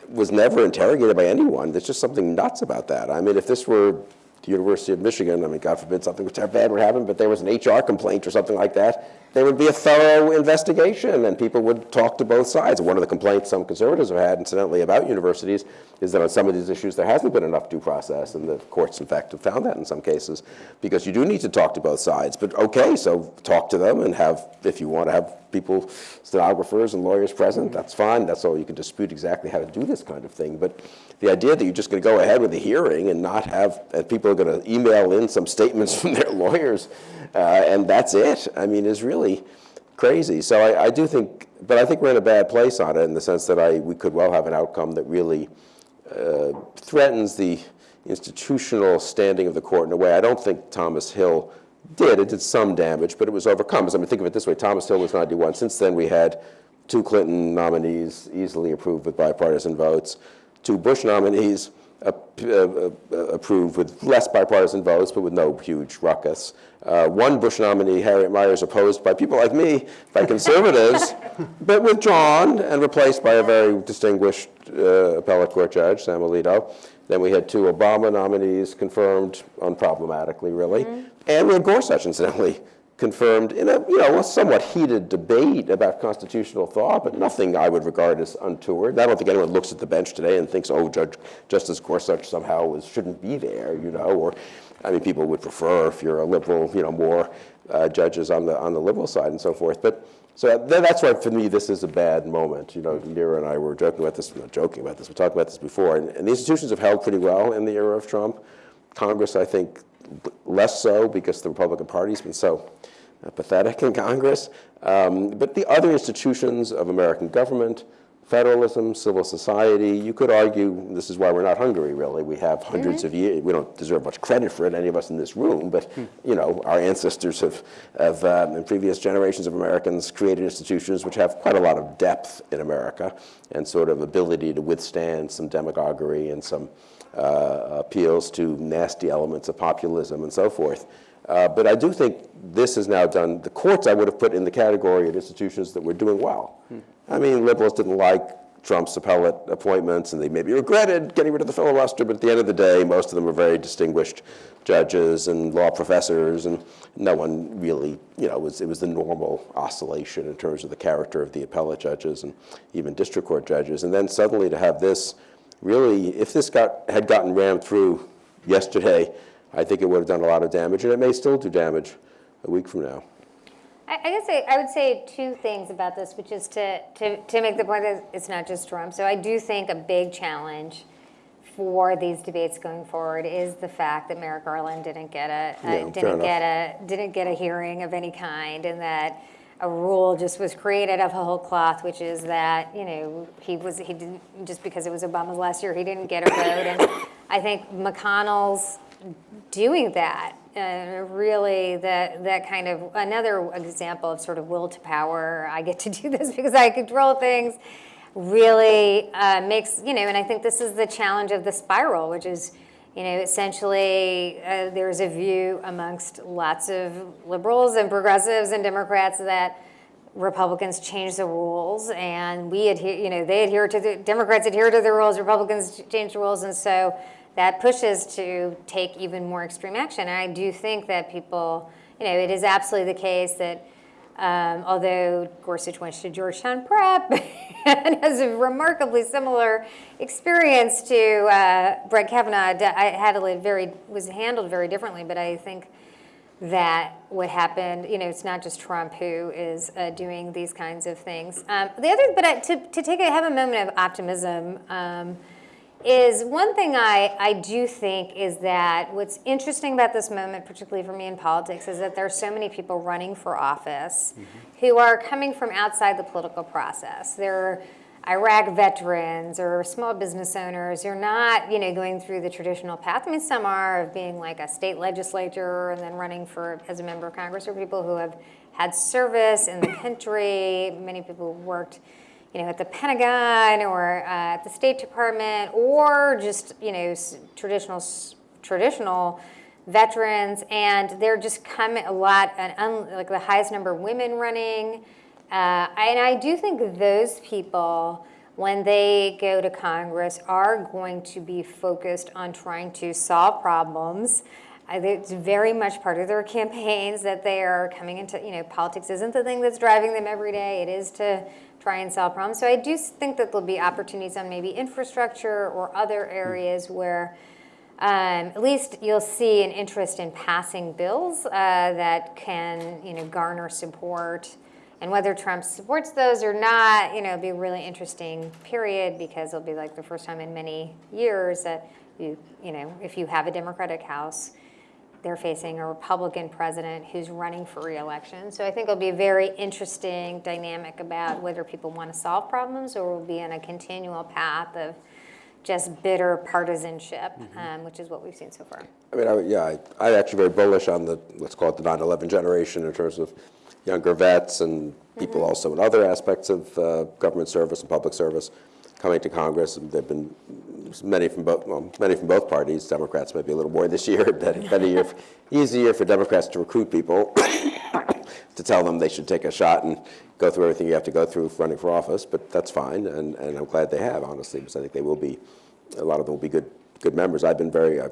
was never interrogated by anyone, there's just something nuts about that. I mean, if this were the University of Michigan, I mean, God forbid something bad would happen, but there was an HR complaint or something like that, there would be a thorough investigation and people would talk to both sides. One of the complaints some conservatives have had, incidentally, about universities is that on some of these issues there hasn't been enough due process, and the courts, in fact, have found that in some cases, because you do need to talk to both sides. But okay, so talk to them and have, if you want to have people, stenographers and lawyers present, that's fine. That's all. You can dispute exactly how to do this kind of thing. But the idea that you're just going to go ahead with the hearing and not have, and people are going to email in some statements (laughs) from their lawyers, uh, and that's it, I mean, is really crazy. So I, I do think, but I think we're in a bad place on it in the sense that I, we could well have an outcome that really uh, threatens the institutional standing of the court in a way I don't think Thomas Hill did. It did some damage, but it was overcome. I mean, think of it this way: Thomas Hill was 91. Since then, we had two Clinton nominees easily approved with bipartisan votes, two Bush nominees approved with less bipartisan votes, but with no huge ruckus. Uh, one Bush nominee, Harriet Miers, opposed by people like me, by conservatives, (laughs) but withdrawn and replaced by a very distinguished uh, appellate court judge, Sam Alito. Then we had two Obama nominees confirmed unproblematically, really. And we had Gorsuch, incidentally, confirmed in a you know a somewhat heated debate about constitutional thought, but nothing I would regard as untoward. I don't think anyone looks at the bench today and thinks, oh, Judge Justice Gorsuch somehow was, shouldn't be there, you know, or I mean, people would prefer if you're a liberal, you know, more uh, judges on the on the liberal side and so forth. But so th- that's why for me this is a bad moment. You know, Neera and I were joking about this, not joking about this, we talked about this before, and, and the institutions have held pretty well in the era of Trump. Congress, I think, less so because the Republican Party's been so uh, pathetic in Congress. Um, but the other institutions of American government, federalism, civil society, you could argue this is why we're not Hungary, really. We have 100s of years. We don't deserve much credit for it, any of us in this room, but you know, our ancestors have, have um, in previous generations of Americans, created institutions which have quite a lot of depth in America and sort of ability to withstand some demagoguery and some appeals to nasty elements of populism and so forth. Uh, but I do think this is now done. The courts I would have put in the category of institutions that were doing well. I mean, liberals didn't like Trump's appellate appointments, and they maybe regretted getting rid of the filibuster, but at the end of the day, most of them were very distinguished judges and law professors, and no one really, you know, it was, it was the normal oscillation in terms of the character of the appellate judges and even district court judges. And then suddenly to have this really, if this got, had gotten rammed through yesterday, I think it would have done a lot of damage, and it may still do damage a week from now. I, I guess I, I would say two things about this, which is to, to, to make the point that it's not just Trump. So I do think a big challenge for these debates going forward is the fact that Merrick Garland didn't get a, Yeah, uh, didn't get a didn't get a hearing of any kind, and that a rule just was created of a whole cloth, which is that you know he was he didn't just because it was Obama's last year he didn't get a vote, and I think McConnell's doing that uh, really that that kind of another example of sort of will to power i get to do this (laughs) because i control things really uh, makes you know and i think this is the challenge of the spiral which is you know essentially uh, there's a view amongst lots of liberals and progressives and democrats that Republicans change the rules, and we adhere. You know, they adhere to the Democrats adhere to the rules. Republicans change the rules, and so that pushes to take even more extreme action. And I do think that people, you know, it is absolutely the case that um, although Gorsuch went to Georgetown Prep (laughs) and has a remarkably similar experience to uh, Brett Kavanaugh, I had a very was handled very differently. But I think that what happened, you know, it's not just Trump who is uh, doing these kinds of things. Um, the other, but I, to, to take a, have a moment of optimism um, is one thing I, I do think is that what's interesting about this moment, particularly for me in politics, is that there are so many people running for office mm-hmm. who are coming from outside the political process. They're Iraq veterans or small business owners. You're not, you know, going through the traditional path. I mean, some are of being like a state legislator and then running for as a member of Congress, or people who have had service in the country. Many people who worked, you know, at the Pentagon or uh, at the State Department, or just you know, traditional traditional veterans, and they're just coming a lot, an un, like the highest number of women running, uh, and I do think those people, when they go to Congress, are going to be focused on trying to solve problems. It's very much part of their campaigns that they are coming into, you know, politics isn't the thing that's driving them every day. It is to try and solve problems. So I do think that there'll be opportunities on maybe infrastructure or other areas where um, at least you'll see an interest in passing bills uh, that can, you know, garner support. And whether Trump supports those or not, you know, it'll be a really interesting period because it'll be like the first time in many years that you, you know, if you have a Democratic House, they're facing a Republican president who's running for reelection. So I think it'll be a very interesting dynamic about whether people want to solve problems or will be in a continual path of just bitter partisanship, um, which is what we've seen so far. I mean, I, yeah, I, I'm actually very bullish on the, let's call it the 9/11 generation in terms of younger vets and people also in other aspects of uh, government service and public service coming to Congress. There've been many from both, well, many from both parties. Democrats maybe a little more this year. (laughs) Been, been a year, easier for Democrats to recruit people (coughs) to tell them they should take a shot and go through everything you have to go through running for office. But that's fine, and, and I'm glad they have, honestly, because I think they will be, a lot of them will be good good members. I've been very, a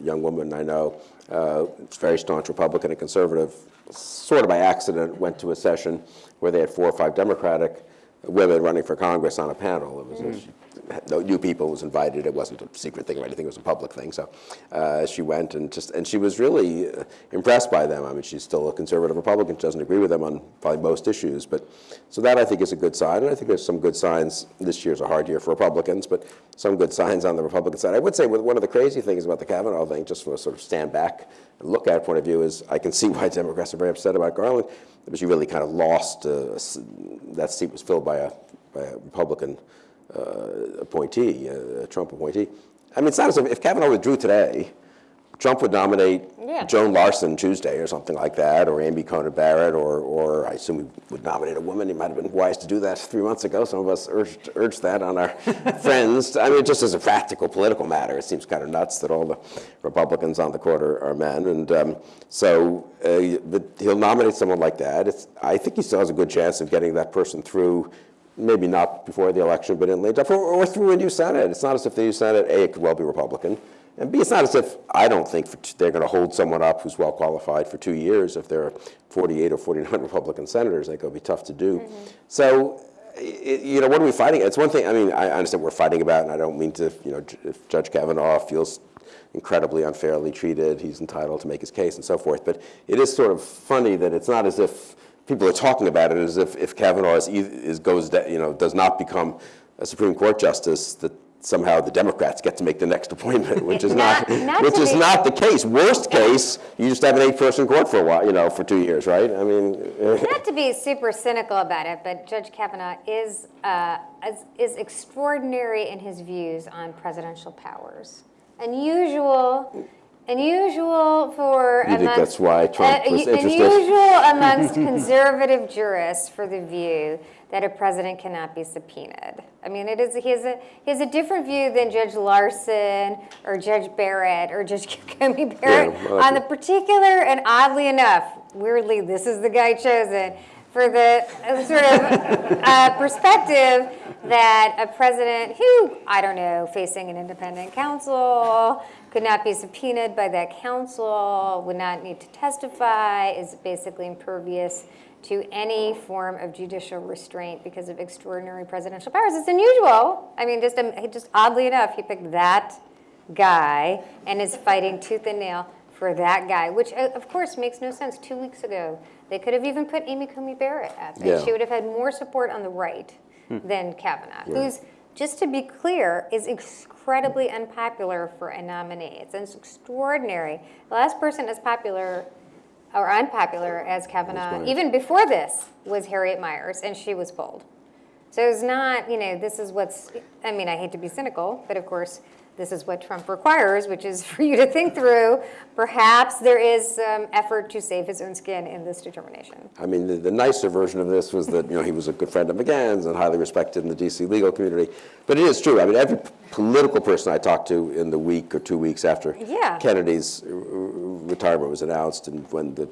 young woman I know, uh, very staunch Republican and conservative, sort of by accident went to a session where they had four or five Democratic women running for Congress on a panel. It was had mm. No new people was invited. It wasn't a secret thing or anything. It was a public thing. So uh, she went and just and she was really uh, impressed by them. I mean, she's still a conservative Republican. She doesn't agree with them on probably most issues, but so that I think is a good sign. And I think there's some good signs. This year's a hard year for Republicans, but some good signs on the Republican side. I would say one of the crazy things about the Kavanaugh thing, just from a sort of stand back and look at point of view, is I can (laughs) see why Democrats are very upset about Garland, because you really kind of lost. Uh, that seat was filled by a by a Republican appointee, uh, a Trump appointee. I mean, it's not as if, if Kavanaugh withdrew today, Trump would nominate Yeah. Joan Larsen Tuesday or something like that, or Amy Coney Barrett, or, or I assume he would nominate a woman. He might have been wise to do that three months ago. Some of us urged, urged that on our (laughs) friends. I mean, just as a practical political matter, it seems kind of nuts that all the Republicans on the court are, are men. And um, so uh, he'll nominate someone like that. It's, I think he still has a good chance of getting that person through maybe not before the election, but in late, or, or through a new Senate. It's not as if the new Senate, A, it could well be Republican, and B, it's not as if I don't think for t- they're going to hold someone up who's well qualified for two years. If there are 48 or 49 (laughs) Republican senators, I think it'll be tough to do. Mm-hmm. So, i you know, what are we fighting? It's one thing, I mean, I understand we're fighting about, and I don't mean to, you know, if Judge Kavanaugh feels incredibly unfairly treated, he's entitled to make his case and so forth. But it is sort of funny that it's not as if people are talking about it as if, if Kavanaugh is, is goes, you know, does not become a Supreme Court justice, that somehow the Democrats get to make the next (laughs) appointment, which is not, Not- not which is not the case. Worst case, you just have an eight-person court for a while, you know, for two years, right? I mean, (laughs) Not to be super cynical about it, but Judge Kavanaugh is, uh, is, is extraordinary in his views on presidential powers. Unusual, unusual for You think that's why Trump uh, was interested? Unusual (laughs) amongst conservative jurists for the view that a president cannot be subpoenaed. I mean, it is, he has a, he has a different view than Judge Larsen or Judge Barrett or Judge (laughs) Coney Barrett well, on the particular, and oddly enough, weirdly, this is the guy chosen for the uh, sort of uh, perspective that a president who, I don't know, facing an independent counsel, could not be subpoenaed by that counsel, would not need to testify, is basically impervious to any form of judicial restraint because of extraordinary presidential powers. It's unusual. I mean, just, um, just oddly enough, he picked that guy and is fighting tooth and nail for that guy, which uh, of course makes no sense. Two weeks ago, they could have even put Amy Coney Barrett at that. Yeah. She would have had more support on the right than Kavanaugh, who's, just to be clear, is incredibly unpopular for a nominee. It's, extraordinary. The last person as popular or unpopular as Kavanaugh, even before this, was Harriet Miers, and she was pulled. So it's not, you know, this is what's, I mean, I hate to be cynical, but of course, this is what Trump requires, which is (laughs) for you to think through, perhaps there is some effort to save his own skin in this determination. I mean, the, the nicer version of this was that, you know, he was a good friend of McGahn's and highly respected in the DC legal community. But it is true. I mean, every political person I talked to in the week or two weeks after Yeah. Kennedy's retirement was announced and when the,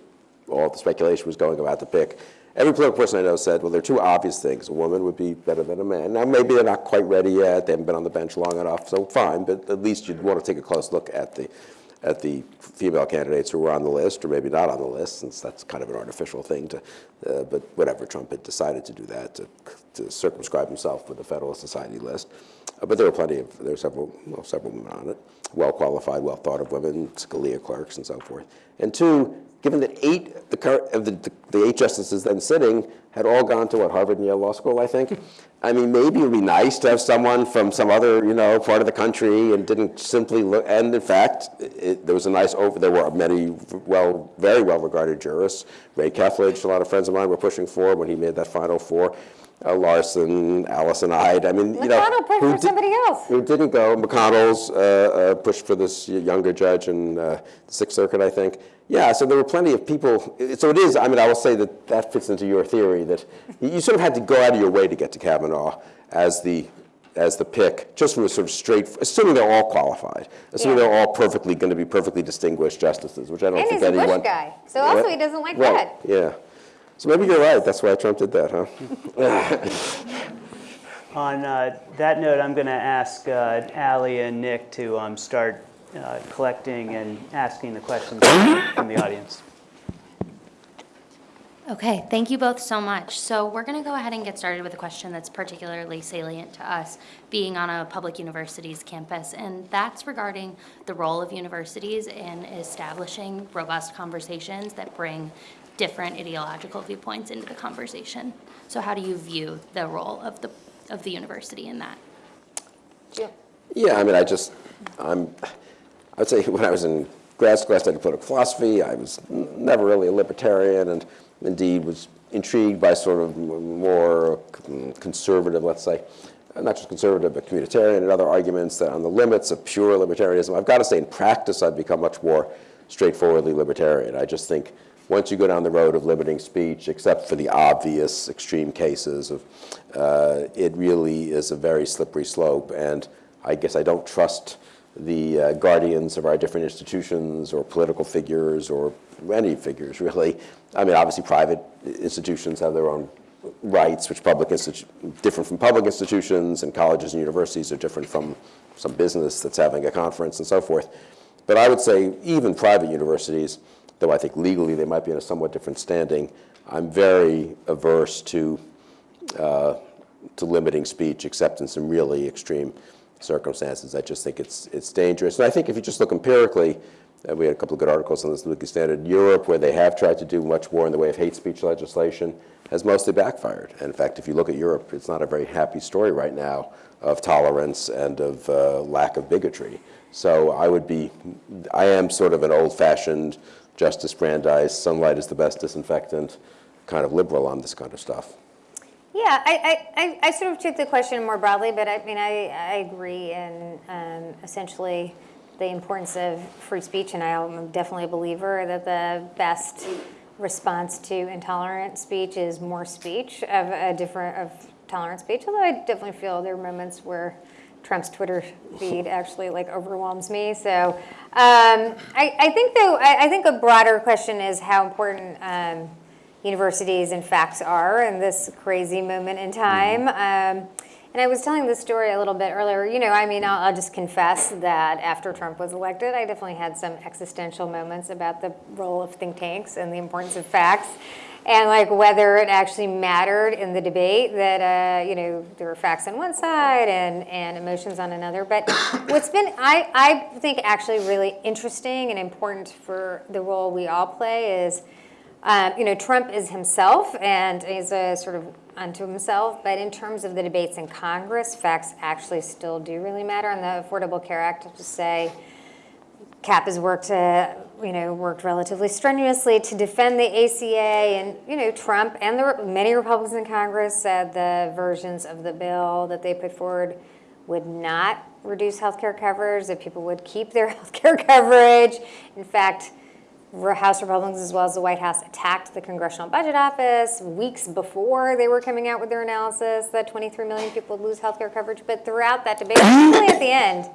all the speculation was going about the pick, every political person I know said, well, there are two obvious things. A woman would be better than a man. Now, maybe they're not quite ready yet. They haven't been on the bench long enough, so fine. But at least you'd want to take a close look at the, at the female candidates who were on the list, or maybe not on the list, since that's kind of an artificial thing to, uh, but whatever, Trump had decided to do that, to, to circumscribe himself with the Federalist Society list. Uh, but there were plenty of, there were several, well, several women on it, well-qualified, well-thought-of women, Scalia clerks and so forth. And two, given that eight, the, current, of the, the, the eight justices then sitting had all gone to what, Harvard and Yale Law School, I think? (laughs) I mean, maybe it would be nice to have someone from some other, you know, part of the country and didn't simply look, and in fact, it, there was a nice over, there were many well, very well-regarded jurists. Ray Kethledge, a lot of friends of mine were pushing for when he made that final four. Uh, Larsen, Allison Eid, I mean, you know, pushed who for somebody else. Who didn't go, McConnell's uh, uh, pushed for this younger judge in uh, the Sixth Circuit, I think. Yeah, so there were plenty of people. So it is, I mean, I will say that that fits into your theory that you sort of had to go out of your way to get to Kavanaugh as the, as the pick, just from a sort of straight, assuming they're all qualified, assuming Yeah. they're all perfectly going to be perfectly distinguished justices, which I don't And think he's a Bush guy, so also What? he doesn't like Right, red. Yeah. So maybe you're right. That's why Trump did that, huh? (laughs) On uh, that note, I'm going to ask uh, Ally and Nick to um, start uh, collecting and asking the questions from the audience. Okay, thank you both so much. So we're going to go ahead and get started with a question that's particularly salient to us, being on a public university's campus, and that's regarding the role of universities in establishing robust conversations that bring different ideological viewpoints into the conversation. So how do you view the role of the, of the university in that? Jim? Yeah, I mean, I just, I'm, I would say when I was in grad school, I studied political philosophy. I was never really a libertarian and indeed was intrigued by sort of more conservative, let's say, not just conservative, but communitarian and other arguments that on the limits of pure libertarianism. I've got to say, in practice, I've become much more straightforwardly libertarian. I just think once you go down the road of limiting speech, except for the obvious extreme cases of, uh, it really is a very slippery slope. And I guess I don't trust the uh, guardians of our different institutions or political figures or any figures, (laughs) really. I mean, obviously, private institutions have their own rights, which public institu- different from public institutions, and colleges and universities are different from some business that's having a conference and so forth. But I would say even private universities, though I think legally they might be in a somewhat different standing, I'm very averse to uh, to limiting speech except in some really extreme circumstances. I just think it's it's dangerous. And I think if you just look empirically, uh, we had a couple of good articles on this in the Standard. Europe, where they have tried to do much more in the way of hate speech legislation, has mostly backfired. And in fact, if you look at Europe, it's not a very happy story right now of tolerance and of uh, lack of bigotry. So I would be, I am sort of an old-fashioned Justice Brandeis, sunlight is the best disinfectant, kind of liberal on this kind of stuff. Yeah, I, I, I, sort of took the question more broadly, but I mean, I, I agree in um, essentially the importance of free speech, and I am definitely a believer that the best response to intolerant speech is more speech of a different of tolerant speech. Although I definitely feel there are moments where Trump's Twitter feed actually like overwhelms me. So um, I, I think though I, I think a broader question is how important. Um, universities and facts are in this crazy moment in time. Um, and I was telling this story a little bit earlier. You know, I mean, I'll, I'll just confess that after Trump was elected, I definitely had some existential moments about the role of think tanks and the importance of facts. And like whether it actually mattered in the debate that uh, you know there were facts on one side and, and emotions on another. But what's been I, I think actually really interesting and important for the role we all play is um, you know, Trump is himself and he's a sort of unto himself, but in terms of the debates in Congress, facts actually still do really matter. On the Affordable Care Act, I have to say, CAP has worked, uh, you know, worked relatively strenuously to defend the ACA, and you know, Trump and the many Republicans in Congress said the versions of the bill that they put forward would not reduce healthcare coverage, that people would keep their (laughs) healthcare coverage. In fact, House Republicans as well as the White House attacked the Congressional Budget Office weeks before they were coming out with their analysis that 23 million people would lose healthcare coverage. But throughout that debate, (clears throat) particularly at the end,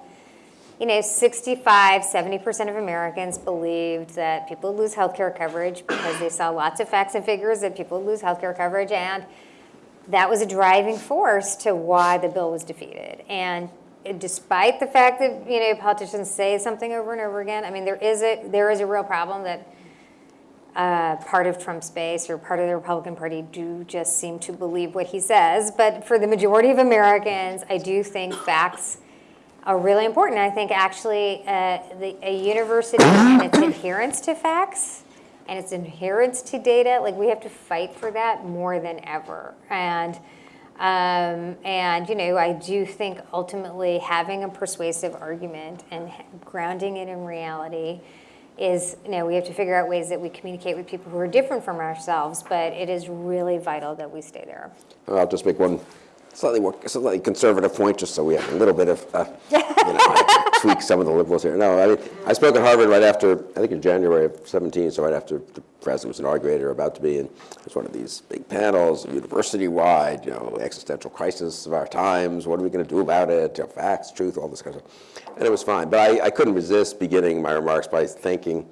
you know, 65, 70% of Americans believed that people lose healthcare coverage because they saw lots of facts and figures that people lose healthcare coverage. And that was a driving force to why the bill was defeated. And despite the fact that, you know, politicians say something over and over again, I mean, there is a, there is a real problem that uh, part of Trump's base or part of the Republican Party do just seem to believe what he says. But for the majority of Americans, I do think facts are really important. I think actually uh, the, a university and its adherence to facts and its adherence to data, like we have to fight for that more than ever. And um, and you know, I do think ultimately having a persuasive argument and grounding it in reality is, you know, we have to figure out ways that we communicate with people who are different from ourselves. But it is really vital that we stay there. I'll just make one slightly more, slightly conservative point, just so we have a little bit of, uh, you know, I (laughs) tweak some of the liberals here. No, I mean, I spoke at Harvard right after, I think in January of 17, so right after the president was inaugurated or about to be, and it was one of these big panels, university-wide, you know, existential crisis of our times, what are we going to do about it, you know, facts, truth, all this kind of stuff. And it was fine, but I, I couldn't resist beginning my remarks by thanking,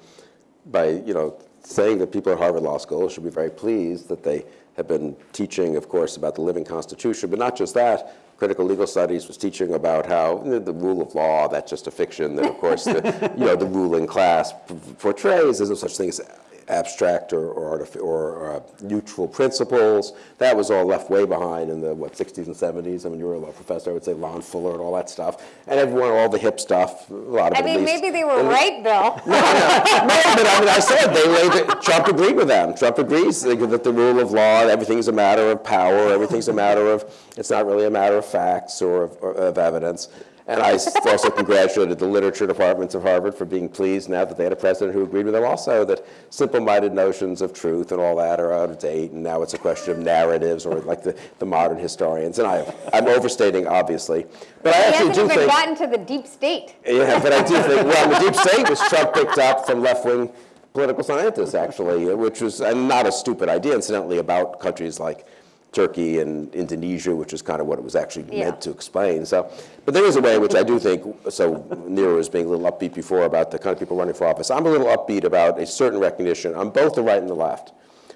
by, you know, saying that people at Harvard Law School should be very pleased that they have been teaching, of course, about the living Constitution, but not just that. Critical legal studies was teaching about how you know, the rule of law, that's just a fiction that, of course, the, (laughs) you know, the ruling class portrays. There's no such thing as abstract or, or, or uh, neutral principles. That was all left way behind in the, what, 60s and 70s. I mean, you were a law professor, I would say Lon Fuller and all that stuff. And everyone, all the hip stuff, a lot of I it mean, maybe they were And- right, Bill. no, no, but I mean, I said they laid Trump agreed with them. Trump agrees that the rule of law, everything's a matter of power, everything's a matter of, it's not really a matter of facts or of, or of evidence. And I also congratulated the literature departments of Harvard for being pleased now that they had a president who agreed with them also that simple-minded notions of truth and all that are out of date, and now it's a question of narratives or like the, the modern historians. And I, I'm overstating, obviously, but I actually do think. gotten to the deep state. Yeah, but I do (laughs) think, well, the deep state was Trump picked up from left-wing political scientists, actually, which was and not a stupid idea, incidentally, about countries like Turkey and Indonesia, which is kind of what it was actually Yeah. meant to explain. So, but there is a way which I do (laughs) think, so Neera was being a little upbeat before about the kind of people running for office. I'm a little upbeat about a certain recognition on both the right and the left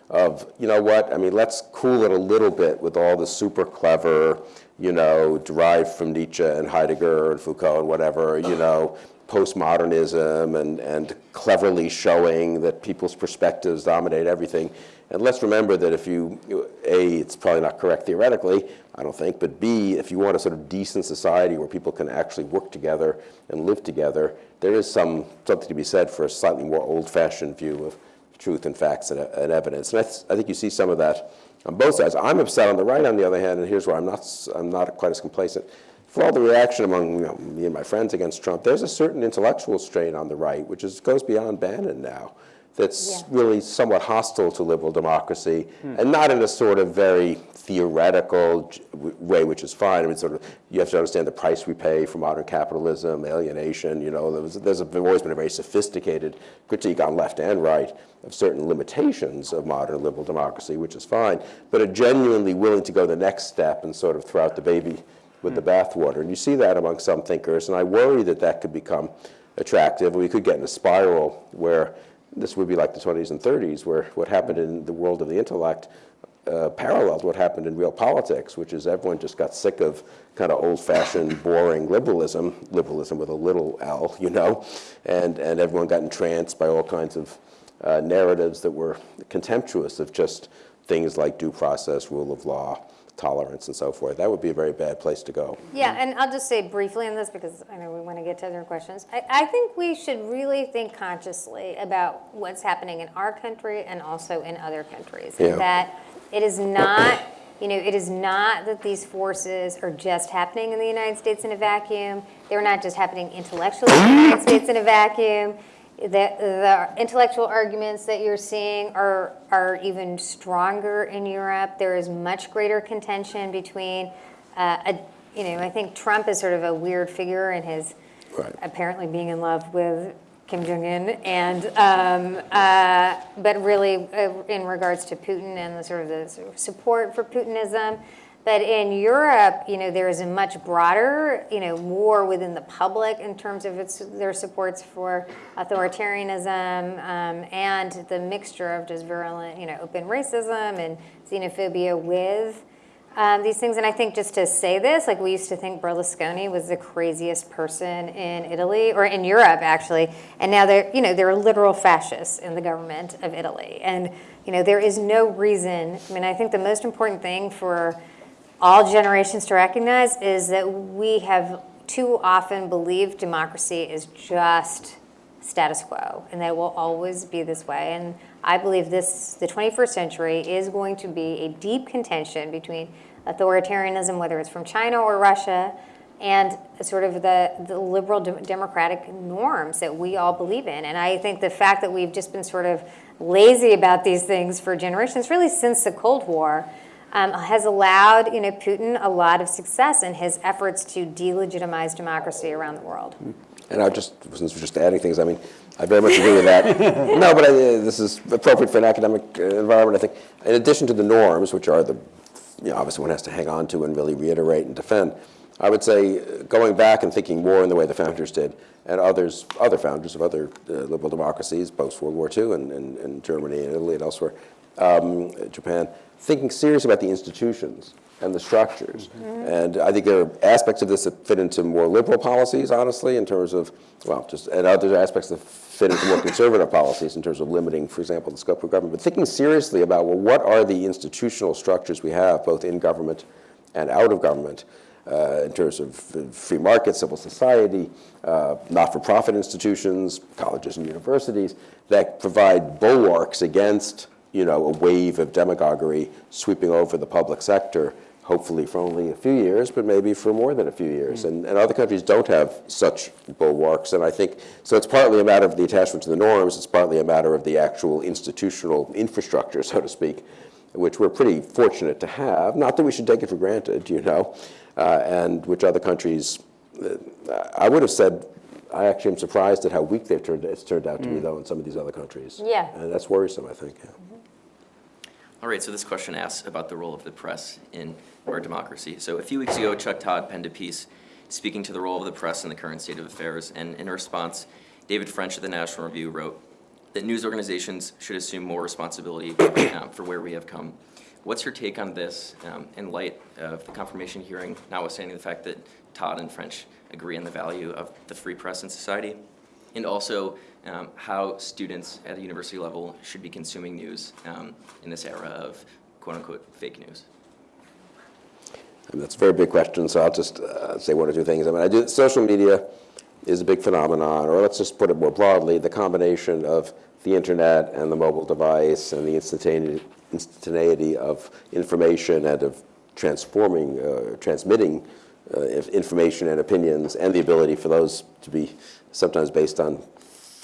of, you know what, I mean, let's cool it a little bit with all the super clever, you know, derived from Nietzsche and Heidegger and Foucault and whatever, you (laughs) know, postmodernism and, and cleverly showing that people's perspectives dominate everything. And let's remember that if you, A, it's probably not correct theoretically, I don't think, but B, if you want a sort of decent society where people can actually work together and live together, there is some, something to be said for a slightly more old-fashioned view of truth and facts and, and evidence. And I, th- I think you see some of that on both sides. I'm upset on the right, on the other hand, and here's where I'm not, I'm not quite as complacent. For all the reaction among you know, me and my friends against Trump, there's a certain intellectual strain on the right, which is, goes beyond Bannon now, that's Yeah. really somewhat hostile to liberal democracy, hmm. and not in a sort of very theoretical way, which is fine. I mean, sort of, you have to understand the price we pay for modern capitalism, alienation. You know, there was, there's a, always been a very sophisticated critique on left and right of certain limitations of modern liberal democracy, which is fine. But are genuinely willing to go the next step and sort of throw out the baby with the hmm. bathwater. And you see that among some thinkers, and I worry that that could become attractive, we could get in a spiral where this would be like the 20s and 30s, where what happened in the world of the intellect uh, paralleled what happened in real politics, which is everyone just got sick of kind of old-fashioned, boring liberalism, liberalism with a little L, you know, and, and everyone got entranced by all kinds of uh, narratives that were contemptuous of just things like due process, rule of law, tolerance, and so forth. That would be a very bad place to go. Yeah, and I'll just say briefly on this because I know we want to get to other questions. I, I think we should really think consciously about what's happening in our country and also in other countries. Yeah. That it is not, you know, it is not that these forces are just happening in the United States in a vacuum. They're not just happening intellectually in the United States in a vacuum. The, the intellectual arguments that you're seeing are, are even stronger in Europe. There is much greater contention between uh, a you know, I think Trump is sort of a weird figure in his Right. apparently being in love with Kim Jong Un, and um, uh, but really uh, in regards to Putin and the sort of the sort of support for Putinism. But in Europe, you know, there is a much broader, you know, more within the public in terms of its their supports for authoritarianism um, and the mixture of just virulent, you know, open racism and xenophobia with um, these things. And I think just to say this, like we used to think Berlusconi was the craziest person in Italy or in Europe actually, and now they're you know they're literal fascists in the government of Italy, and you know there is no reason. I mean, I think the most important thing for all generations to recognize is that we have too often believed democracy is just status quo and that it will always be this way. And i believe this the 21st century is going to be a deep contention between authoritarianism whether it's from china or russia and sort of the, the liberal de- democratic norms that we all believe in. And i think the fact that we've just been sort of lazy about these things for generations really since the cold war um, has allowed you know Putin a lot of success in his efforts to delegitimize democracy around the world. And I just, since we're just adding things, I mean, I very much agree with that. (laughs) no, but I, this is appropriate for an academic uh, environment. I think, in addition to the norms, which are the, you know, obviously one has to hang on to and really reiterate and defend. I would say uh, going back and thinking more in the way the founders did, and others, other founders of other uh, liberal democracies, post World War II, and, and, and Germany and Italy and elsewhere, um, Japan, thinking seriously about the institutions and the structures. And I think there are aspects of this that fit into more liberal policies, honestly, in terms of, well, just, and other aspects that fit into more conservative policies in terms of limiting, for example, the scope of government. But thinking seriously about, well, what are the institutional structures we have, both in government and out of government, uh, in terms of free market, civil society, uh, not-for-profit institutions, colleges and universities, that provide bulwarks against you know, a wave of demagoguery sweeping over the public sector, hopefully for only a few years, but maybe for more than a few years. And, and other countries don't have such bulwarks. And I think, so it's partly a matter of the attachment to the norms, it's partly a matter of the actual institutional infrastructure, so to speak, which we're pretty fortunate to have. Not that we should take it for granted, you know, uh, and which other countries, uh, I would have said, I actually am surprised at how weak they've turned, it's turned out to be, though, in some of these other countries. Yeah. And that's worrisome, I think. yeah. All right, so this question asks about the role of the press in our democracy. So a few weeks ago, Chuck Todd penned a piece speaking to the role of the press in the current state of affairs, and in response, David French of the National Review wrote that news organizations should assume more responsibility um, for where we have come. What's your take on this um, in light of the confirmation hearing, notwithstanding the fact that Todd and French agree on the value of the free press in society? And also, um, how students at the university level should be consuming news um, in this era of quote-unquote fake news. That's a very big question, so I'll just uh, say one or two things. I mean, I do, social media is a big phenomenon, or let's just put it more broadly, the combination of the internet and the mobile device and the instantaneity, instantaneity of information and of transforming, uh, transmitting uh, information and opinions, and the ability for those to be sometimes based on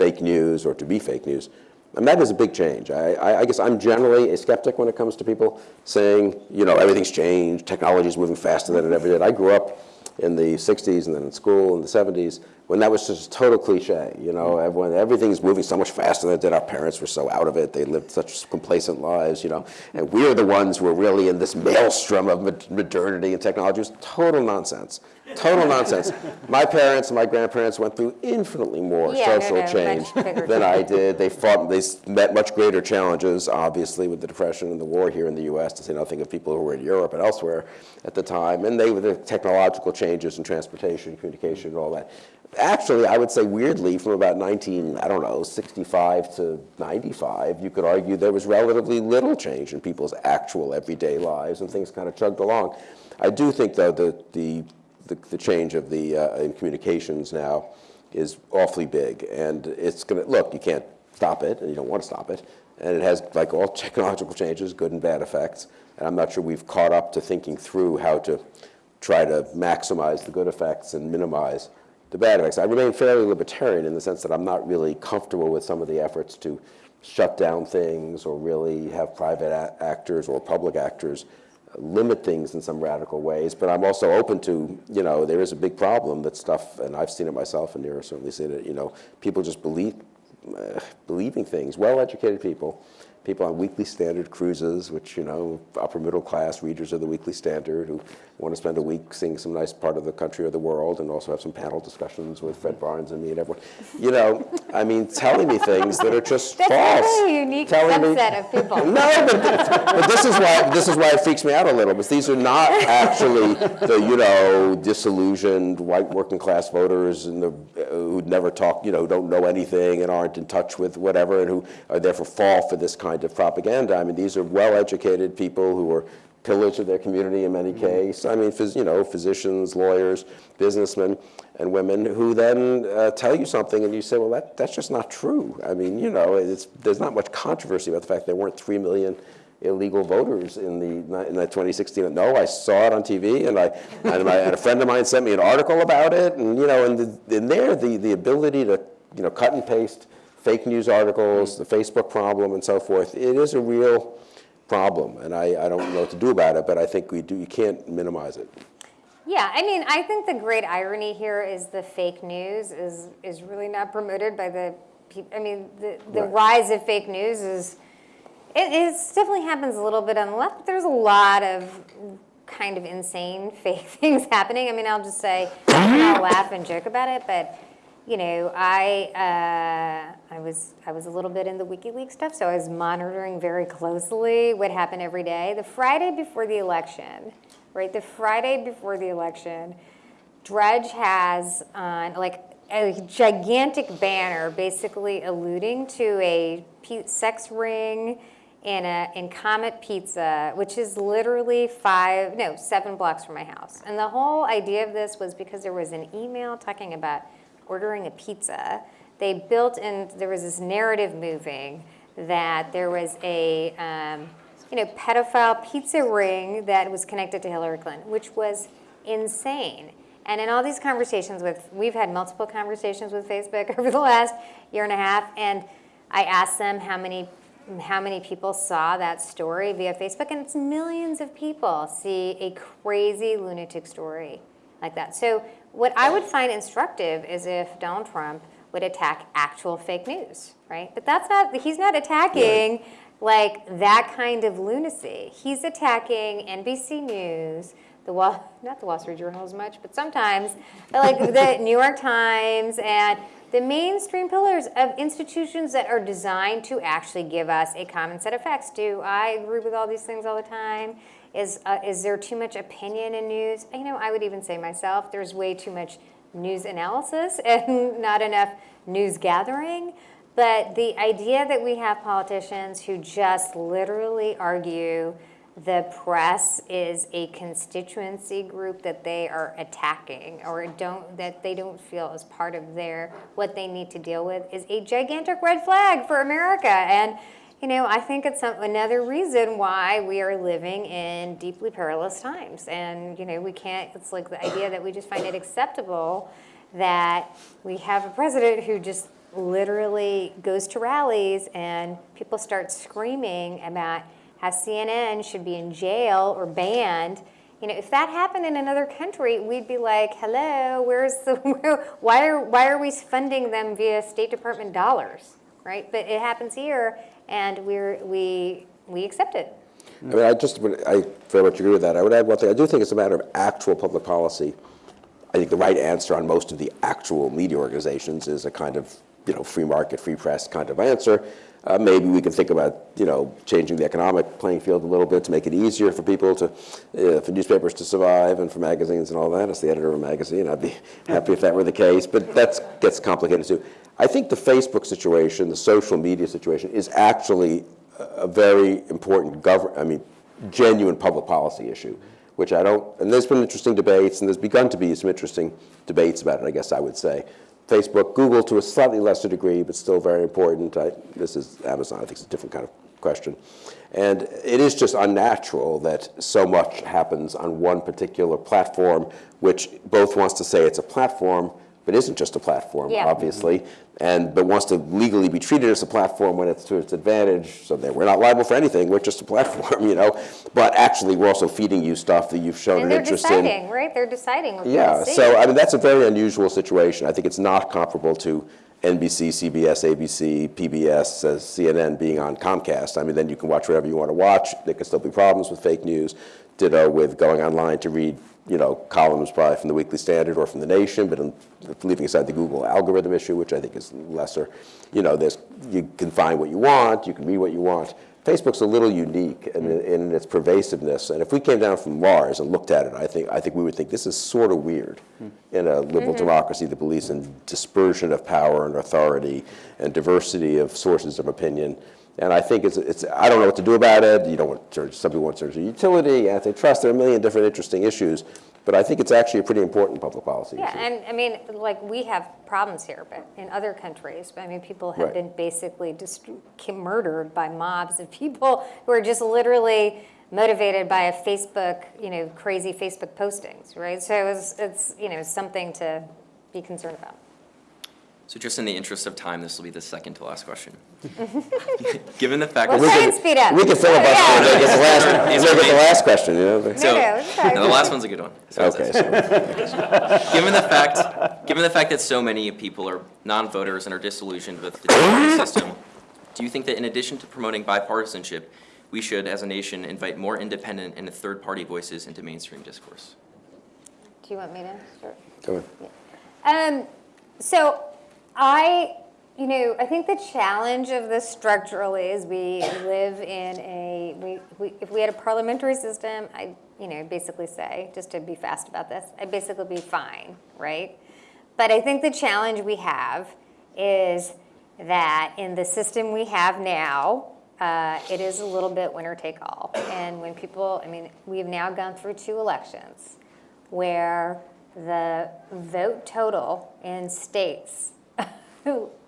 fake news or to be fake news. And that is a big change. I, I, guess I'm generally a skeptic when it comes to people saying, you know, everything's changed, technology's moving faster than it ever did. I grew up in the 60s and then in school in the 70s when that was just a total cliche. You know, everyone, everything's moving so much faster than it did. Our parents were so out of it. They lived such complacent lives, you know. And we're the ones who are really in this maelstrom of modernity and technology. It was total nonsense. Total nonsense. (laughs) My parents and my grandparents went through infinitely more Yeah, social no, much change than I did. They fought, they met much greater challenges, obviously, with the Depression and the war here in the US, to say nothing of people who were in Europe and elsewhere at the time. And they were the technological changes in transportation, communication, and all that. Actually, I would say weirdly, from about 19, I don't know, 65 to 95, you could argue there was relatively little change in people's actual everyday lives, and things kind of chugged along. I do think, though, that the, the, the change of the, uh, in communications now is awfully big, and it's going to, look, you can't stop it, and you don't want to stop it, and it has, like all (laughs) technological changes, good and bad effects, and I'm not sure we've caught up to thinking through how to try to maximize the good effects and minimize the bad effects. I remain fairly libertarian in the sense that I'm not really comfortable with some of the efforts to shut down things or really have private actors or public actors limit things in some radical ways, but I'm also open to, you know, there is a big problem that stuff, and I've seen it myself, and you're certainly seen it, you know, people just believe, uh, believing things, well-educated people, people on weekly standard cruises, which, you know, upper middle class readers of the Weekly Standard who want to spend a week seeing some nice part of the country or the world and also have some panel discussions with Fred Barnes and me and everyone. You know, I mean, telling me things that are just That's false. a unique Telling me- subset of people. (laughs) no, but, but this is why this is why it freaks me out a little. Because these are not actually the you know disillusioned white working class voters and the uh, who never talk you know don't know anything and aren't in touch with whatever and who are therefore fall for this kind of propaganda. I mean, these are well-educated people who are pillars of their community in many cases. I mean, phys, you know, physicians, lawyers, businessmen, and women who then uh, tell you something and you say, well, that, that's just not true. I mean, you know, it's, there's not much controversy about the fact there weren't 3 million illegal voters in the in that 2016. No, I saw it on TV, and I and, my, and a friend of mine sent me an article about it, and you know, and the, in there, the the ability to you know cut and paste fake news articles, the Facebook problem, and so forth. It is a real problem, and I, I don't know what to do about it, but I think we do. You can't minimize it. Yeah, I mean, I think the great irony here is the fake news is is really not promoted by the people. I mean, the, the Right. rise of fake news is it is definitely happens a little bit on the left. But there's a lot of kind of insane (laughs) fake things happening. I mean, I'll just say I'll laugh and joke about it, but you know, I uh, I was I was a little bit in the WikiLeaks stuff, so I was monitoring very closely what happened every day. The Friday before the election, right? The Friday before the election, Drudge has on like a gigantic banner, basically alluding to a sex ring in a in Comet Pizza, which is literally five no seven blocks from my house. And the whole idea of this was because there was an email talking about ordering a pizza. They built in there was this narrative moving that there was a um, you know pedophile pizza ring that was connected to Hillary Clinton, which was insane. And in all these conversations with, we've had multiple conversations with Facebook (laughs) over the last year and a half, and I asked them how many, how many people saw that story via Facebook, and it's millions of people see a crazy lunatic story like that. So what I would find instructive is if Donald Trump would attack actual fake news, right? But that's not, he's not attacking like that kind of lunacy. He's attacking NBC News, the Wall, (laughs) not the Wall Street Journal as much, but sometimes, like (laughs) the New York Times and the mainstream pillars of institutions that are designed to actually give us a common set of facts. Do I agree with all these things all the time? Is, uh, is there too much opinion in news? You know, I would even say myself, there's way too much news analysis (laughs) and not enough news gathering. But the idea that we have politicians who just literally argue the press is a constituency group that they are attacking or don't that they don't feel as part of their what they need to deal with is a gigantic red flag for America and you know I think it's some, another reason why we are living in deeply perilous times and you know we can't it's like the idea that we just find it acceptable that we have a president who just literally goes to rallies and people start screaming about how CNN should be in jail or banned. You know, if that happened in another country, we'd be like, "Hello, where's the? (laughs) why are why are we funding them via State Department dollars, right?" But it happens here, and we're we we accept it. I mean, I just, I very much agree with that. I would add one thing. I do think it's a matter of actual public policy. I think the right answer on most of the actual media organizations is a kind of, you know, free market, free press kind of answer. Uh, maybe we can think about, you know, changing the economic playing field a little bit to make it easier for people to, uh, for newspapers to survive and for magazines and all that. As the editor of a magazine, I'd be (laughs) happy if that were the case. But that gets complicated too. I think the Facebook situation, the social media situation, is actually a very important govern. I mean, genuine public policy issue, which I don't. And there's been interesting debates, and there's begun to be some interesting debates about it. I guess I would say. Facebook, Google to a slightly lesser degree, but still very important. I, this is Amazon. I think it's a different kind of question. And it is just unnatural that so much happens on one particular platform, which both wants to say it's a platform, but isn't just a platform, Yeah. obviously, and but wants to legally be treated as a platform when it's to its advantage, so that we're not liable for anything. We're just a (laughs) platform, you know. But actually, we're also feeding you stuff that you've shown And an they're interest in. deciding, right? They're deciding Yeah, so I mean, that's a very unusual situation. I think it's not comparable to NBC, CBS, ABC, PBS, uh, CNN being on Comcast. I mean, then you can watch whatever you want to watch. There can still be problems with fake news. Ditto with going online to read, you know, columns probably from the Weekly Standard or from the Nation, but in, leaving aside the Google algorithm issue, which I think is lesser. You know, there's you can find what you want, you can read what you want. Facebook's a little unique in, in its pervasiveness, and if we came down from Mars and looked at it, I think I think we would think this is sort of weird in a liberal mm-hmm. democracy that believes in dispersion of power and authority and diversity of sources of opinion. And I think it's, it's I don't know what to do about it. You don't want to some people want to a utility, antitrust. There are a million different interesting issues, but I think it's actually a pretty important public policy Yeah, issue. and I mean, like, we have problems here, but in other countries, I mean, people have Right. been basically just murdered by mobs of people (laughs) who are just literally motivated by a Facebook, you know, crazy Facebook postings, right? So it's, it's, you know, something to be concerned about. So just in the interest of time, this will be the second to last question. (laughs) Given the fact Well, that. try and speed up. We can filibuster Yeah. and make it the last, These make it the last question. You know? So, no, no, the last one's a good one. So Okay. So. (laughs) Given the fact, given the fact that so many people are non-voters and are disillusioned with the two-party (laughs) system, do you think that in addition to promoting bipartisanship, we should, as a nation, invite more independent and third-party voices into mainstream discourse? Do you want me to start? Go ahead. Um, so I, you know, I think the challenge of this structurally is we live in a, we, we, if we had a parliamentary system, I, you know, basically say, just to be fast about this, I'd basically be fine, right? But I think the challenge we have is that in the system we have now, uh, it is a little bit winner take all. And when people, I mean, we've now gone through two elections where the vote total in states,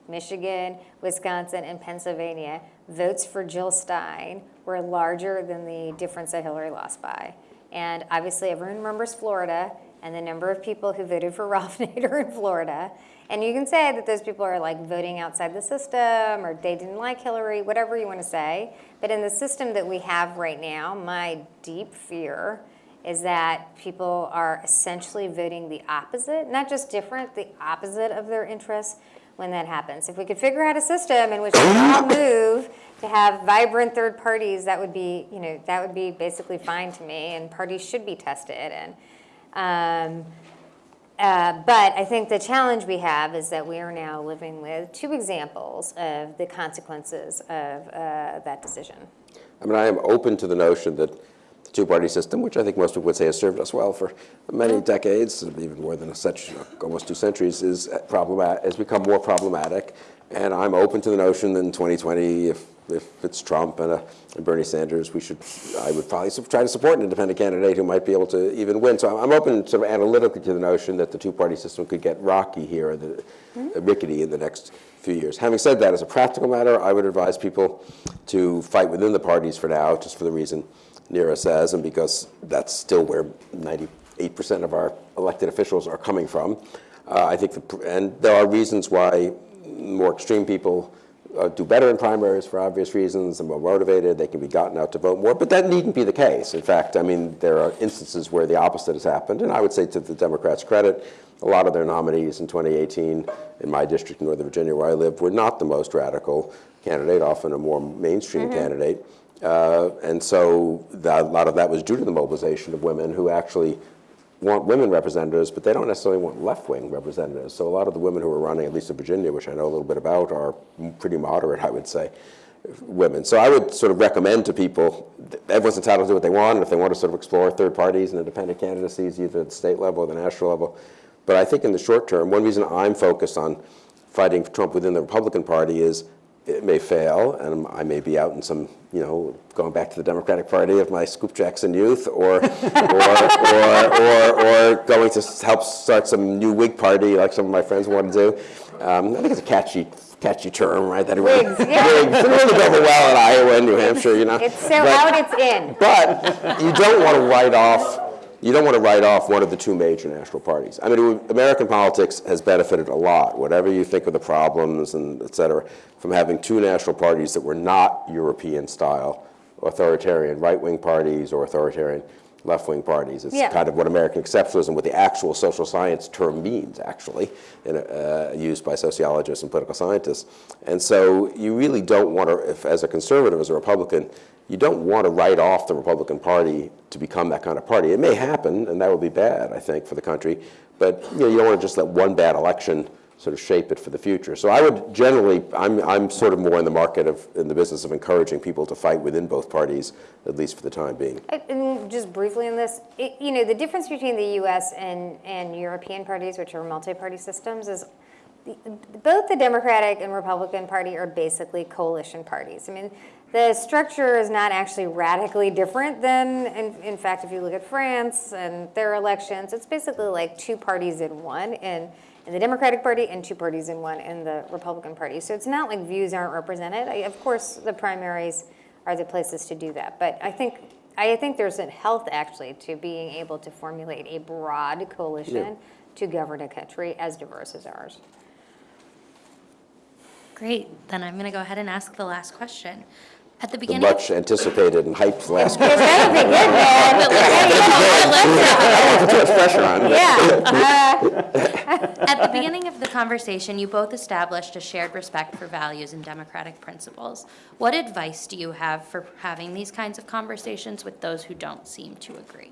Michigan, Wisconsin, and Pennsylvania, votes for Jill Stein were larger than the difference that Hillary lost by. And obviously, everyone remembers Florida and the number of people who voted for (laughs) Ralph Nader in Florida. And you can say that those people are like voting outside the system or they didn't like Hillary, whatever you want to say. But in the system that we have right now, my deep fear is that people are essentially voting the opposite, not just different, the opposite of their interests when that happens. If we could figure out a system in which we all move to have vibrant third parties, that would be, you know, that would be basically fine to me, and parties should be tested. And um, uh, but I think the challenge we have is that we are now living with two examples of the consequences of uh, that decision. I mean, I am open to the notion that two-party system, which I think most people would say has served us well for many decades, even more than a century, almost two centuries, is problematic, has become more problematic. And I'm open to the notion that in 2020, if, if it's Trump and, uh, and Bernie Sanders, we should, I would probably try to support an independent candidate who might be able to even win. So I'm, I'm open sort of analytically to the notion that the two-party system could get rocky here, or the, uh, rickety in the next few years. Having said that, as a practical matter, I would advise people to fight within the parties for now, just for the reason Neera says, and because that's still where 98% of our elected officials are coming from. Uh, I think, the, and there are reasons why more extreme people uh, do better in primaries for obvious reasons They're more motivated. They can be gotten out to vote more, but that needn't be the case. In fact, I mean, there are instances where the opposite has happened, and I would say to the Democrats' credit, a lot of their nominees in 2018 in my district in Northern Virginia where I live were not the most radical candidate, often a more mainstream candidate. Uh, and so that, a lot of that was due to the mobilization of women who actually want women representatives, but they don't necessarily want left-wing representatives. So a lot of the women who are running, at least in Virginia, which I know a little bit about, are pretty moderate, I would say, women. So I would sort of recommend to people, everyone's entitled to do what they want, and if they want to sort of explore third parties and independent candidacies, either at the state level or the national level. But I think in the short term, one reason I'm focused on fighting Trump within the Republican Party is it may fail, and I may be out in some, you know, going back to the Democratic Party of my Scoop Jackson youth, or, or, or, or, or going to help start some new Whig party like some of my friends want to do. Um, I think it's a catchy, catchy term, right? That Whigs, yeah. Whigs. It really go well in Iowa and New Hampshire, you know. It's so But- out, it's in. but you don't want to write off you don't want to write off one of the two major national parties. I mean, American politics has benefited a lot, whatever you think of the problems and et cetera, from having two national parties that were not European-style, authoritarian right-wing parties or authoritarian left-wing parties. It's Yeah. kind of what American exceptionalism, what the actual social science term means, actually, in a, uh, used by sociologists and political scientists. And so you really don't want to, if, as a conservative, as a Republican, you don't want to write off the Republican Party to become that kind of party. It may happen, and that would be bad, I think, for the country. But you, know, you don't want to just let one bad election sort of shape it for the future. So I would generally, I'm, I'm sort of more in the market of, in the business of encouraging people to fight within both parties, at least for the time being. And just briefly on this, it- you know, the difference between the US and, and European parties, which are multi-party systems, is the- both the Democratic and Republican Party are basically coalition parties. I mean, the structure is not actually radically different than, in, in fact, if you look at France and their elections, it's basically like two parties in one in, in the Democratic Party and two parties in one in the Republican Party. So it's not like views aren't represented. I- Of course, the primaries are the places to do that. But I think, I think there's a health actually to being able to formulate a broad coalition to govern a country as diverse as ours. Great, then I'm going to go ahead and ask the last question. At the The beginning. much anticipated and hyped last That would be good, man. Too (laughs) much pressure on. Yeah. Uh, At the beginning of the conversation, you both established a shared respect for values and democratic principles. What advice do you have for having these kinds of conversations with those who don't seem to agree?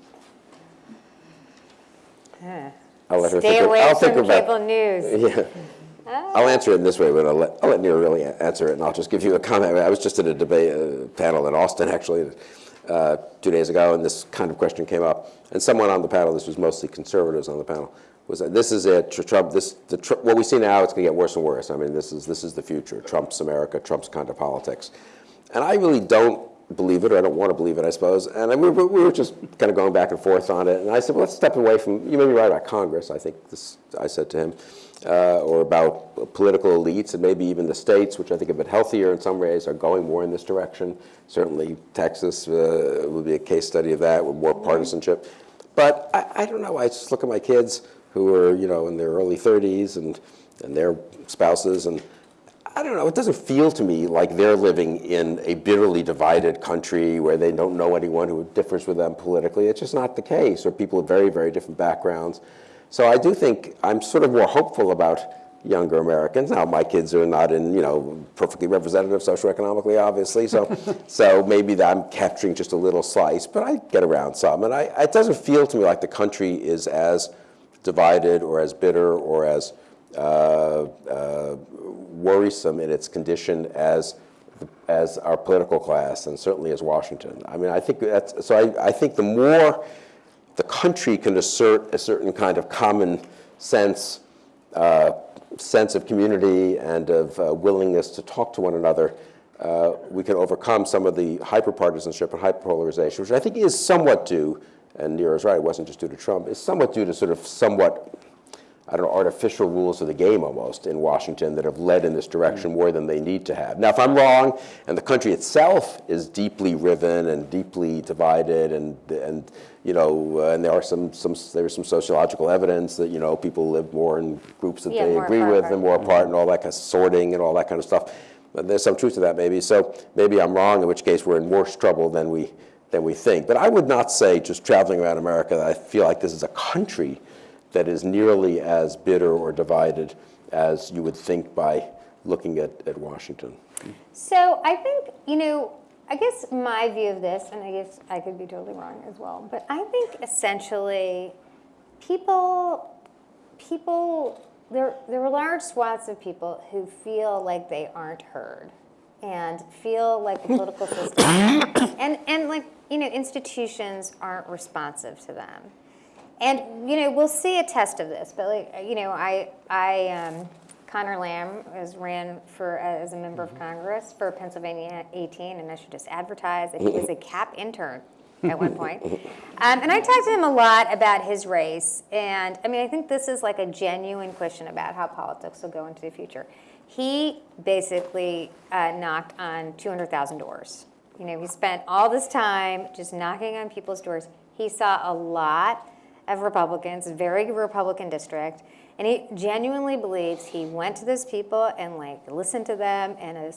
I'll let her Stay think. away I'll think from about. cable news. (laughs) Yeah. I'll answer it in this way, but I'll let, I'll let Neil really answer it, and I'll just give you a comment. I was just at a debate uh, panel in Austin, actually, uh, two days ago, and this kind of question came up. And someone on the panel, this was mostly conservatives on the panel, was that this is it, Trump, this, the, what we see now, it's going to get worse and worse. I mean, this is, this is the future, Trump's America, Trump's kind of politics. And I really don't believe it, or I don't want to believe it, I suppose. And I, we, were- we were just kind of going back and forth on it. And I said, well, let's step away from, you may be right about Congress, I think this, I said to him, uh, or about political elites and maybe even the states, which I think have been healthier in some ways, are going more in this direction. Certainly Texas uh, would be a case study of that, with more partisanship. But I, I don't know, I just look at my kids who are, you know, in their early 30s and, and their spouses, and I don't know, it doesn't feel to me like they're living in a bitterly divided country where they don't know anyone who differs with them politically. It's just not the case, or people of very, very different backgrounds. So I do think I'm sort of more hopeful about younger Americans. Now, my kids are not in, you know, perfectly representative socioeconomically, obviously, so, (laughs) so maybe that I'm capturing just a little slice, but I get around some. And I, it doesn't feel to me like the country is as divided or as bitter or as uh, uh, worrisome in its condition as as our political class and certainly as Washington. I mean, I think that's so. I, I think the more the country can assert a certain kind of common sense, uh, sense of community and of uh, willingness to talk to one another, uh, we can overcome some of the hyperpartisanship and hyperpolarization, which I think is somewhat due, and Neera's right, it wasn't just due to Trump, it's somewhat due to sort of somewhat I don't know, artificial rules of the game almost in Washington that have led in this direction more than they need to have. Now, if I'm wrong, and the country itself is deeply riven and deeply divided, and and you know, uh, and there are some some there's some sociological evidence that you know people live more in groups that Yeah, they agree apart, with apart. and more apart, and all that kind of sorting and all that kind of stuff. But there's some truth to that, maybe. So maybe I'm wrong, in which case we're in worse trouble than we than we think. But I would not say, just traveling around America, that I feel like this is a country that is nearly as bitter or divided as you would think by looking at, at Washington. So I think, you know, I guess my view of this, and I guess I could be totally wrong as well, but I think essentially people, people, there, there are large swaths of people who feel like they aren't heard and feel like the political system (coughs) and, and like, you know, institutions aren't responsive to them. And, you know, we'll see a test of this, but like, you know, I, I, um, Conor Lamb was ran for, as a member of Congress for Pennsylvania 18, and I should just advertise that he was a (laughs) CAP intern at one point. Um, and I talked to him a lot about his race, and I mean, I think this is like a genuine question about how politics will go into the future. He basically uh, knocked on 200,000 doors. You know, he spent all this time just knocking on people's doors. He saw a lot of Republicans, very Republican district, and he genuinely believes he went to those people and like listened to them and a,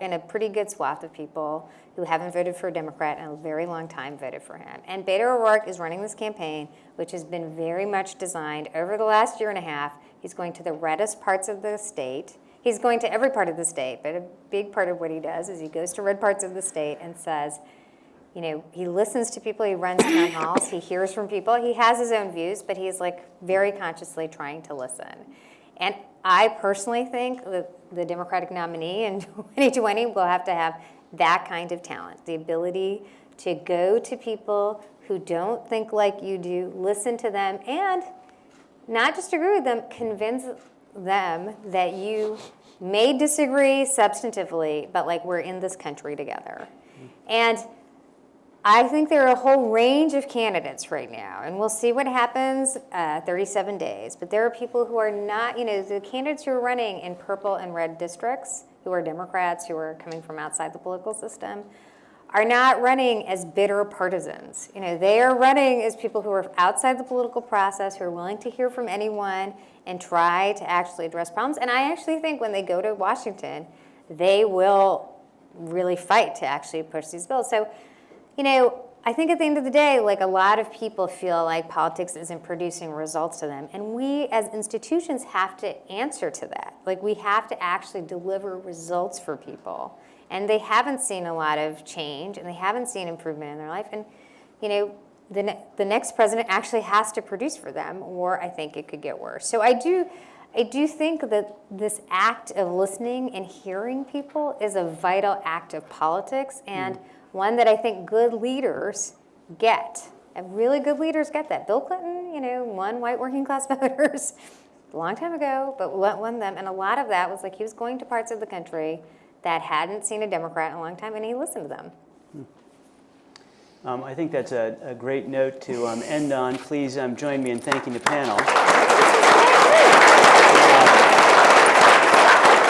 and a pretty good swath of people who haven't voted for a Democrat in a very long time voted for him. And Beto O'Rourke is running this campaign, which has been very much designed over the last year and a half. He's going to the reddest parts of the state. He's going to every part of the state, but a big part of what he does is he goes to red parts of the state and says, you know, he listens to people, he runs town (coughs) halls, he hears from people, he has his own views, but he's like very consciously trying to listen. And I personally think that the Democratic nominee in (laughs) 2020 will have to have that kind of talent, the ability to go to people who don't think like you do, listen to them, and not just agree with them, convince them that you may disagree substantively, but like we're in this country together. And I think there are a whole range of candidates right now, and we'll see what happens uh, 37 days. But there are people who are not, you know, the candidates who are running in purple and red districts, who are Democrats, who are coming from outside the political system, are not running as bitter partisans. You know, they are running as people who are outside the political process, who are willing to hear from anyone and try to actually address problems. And I actually think when they go to Washington, they will really fight to actually push these bills. So you know, I think at the end of the day, like a lot of people feel like politics isn't producing results to them. And we as institutions have to answer to that. Like we have to actually deliver results for people. And they haven't seen a lot of change and they haven't seen improvement in their life. And, you know, the, ne- the next president actually has to produce for them or I think it could get worse. So I do, I do think that this act of listening and hearing people is a vital act of politics and hmm. one that I think good leaders get. And really good leaders get that. Bill Clinton, you know, won white working class (laughs) voters a long time ago, but won them. And a lot of that was like he was going to parts of the country that hadn't seen a Democrat in a long time, and he listened to them. Um, I think that's a, a great note to um, end on. Please um, join me in thanking the panel.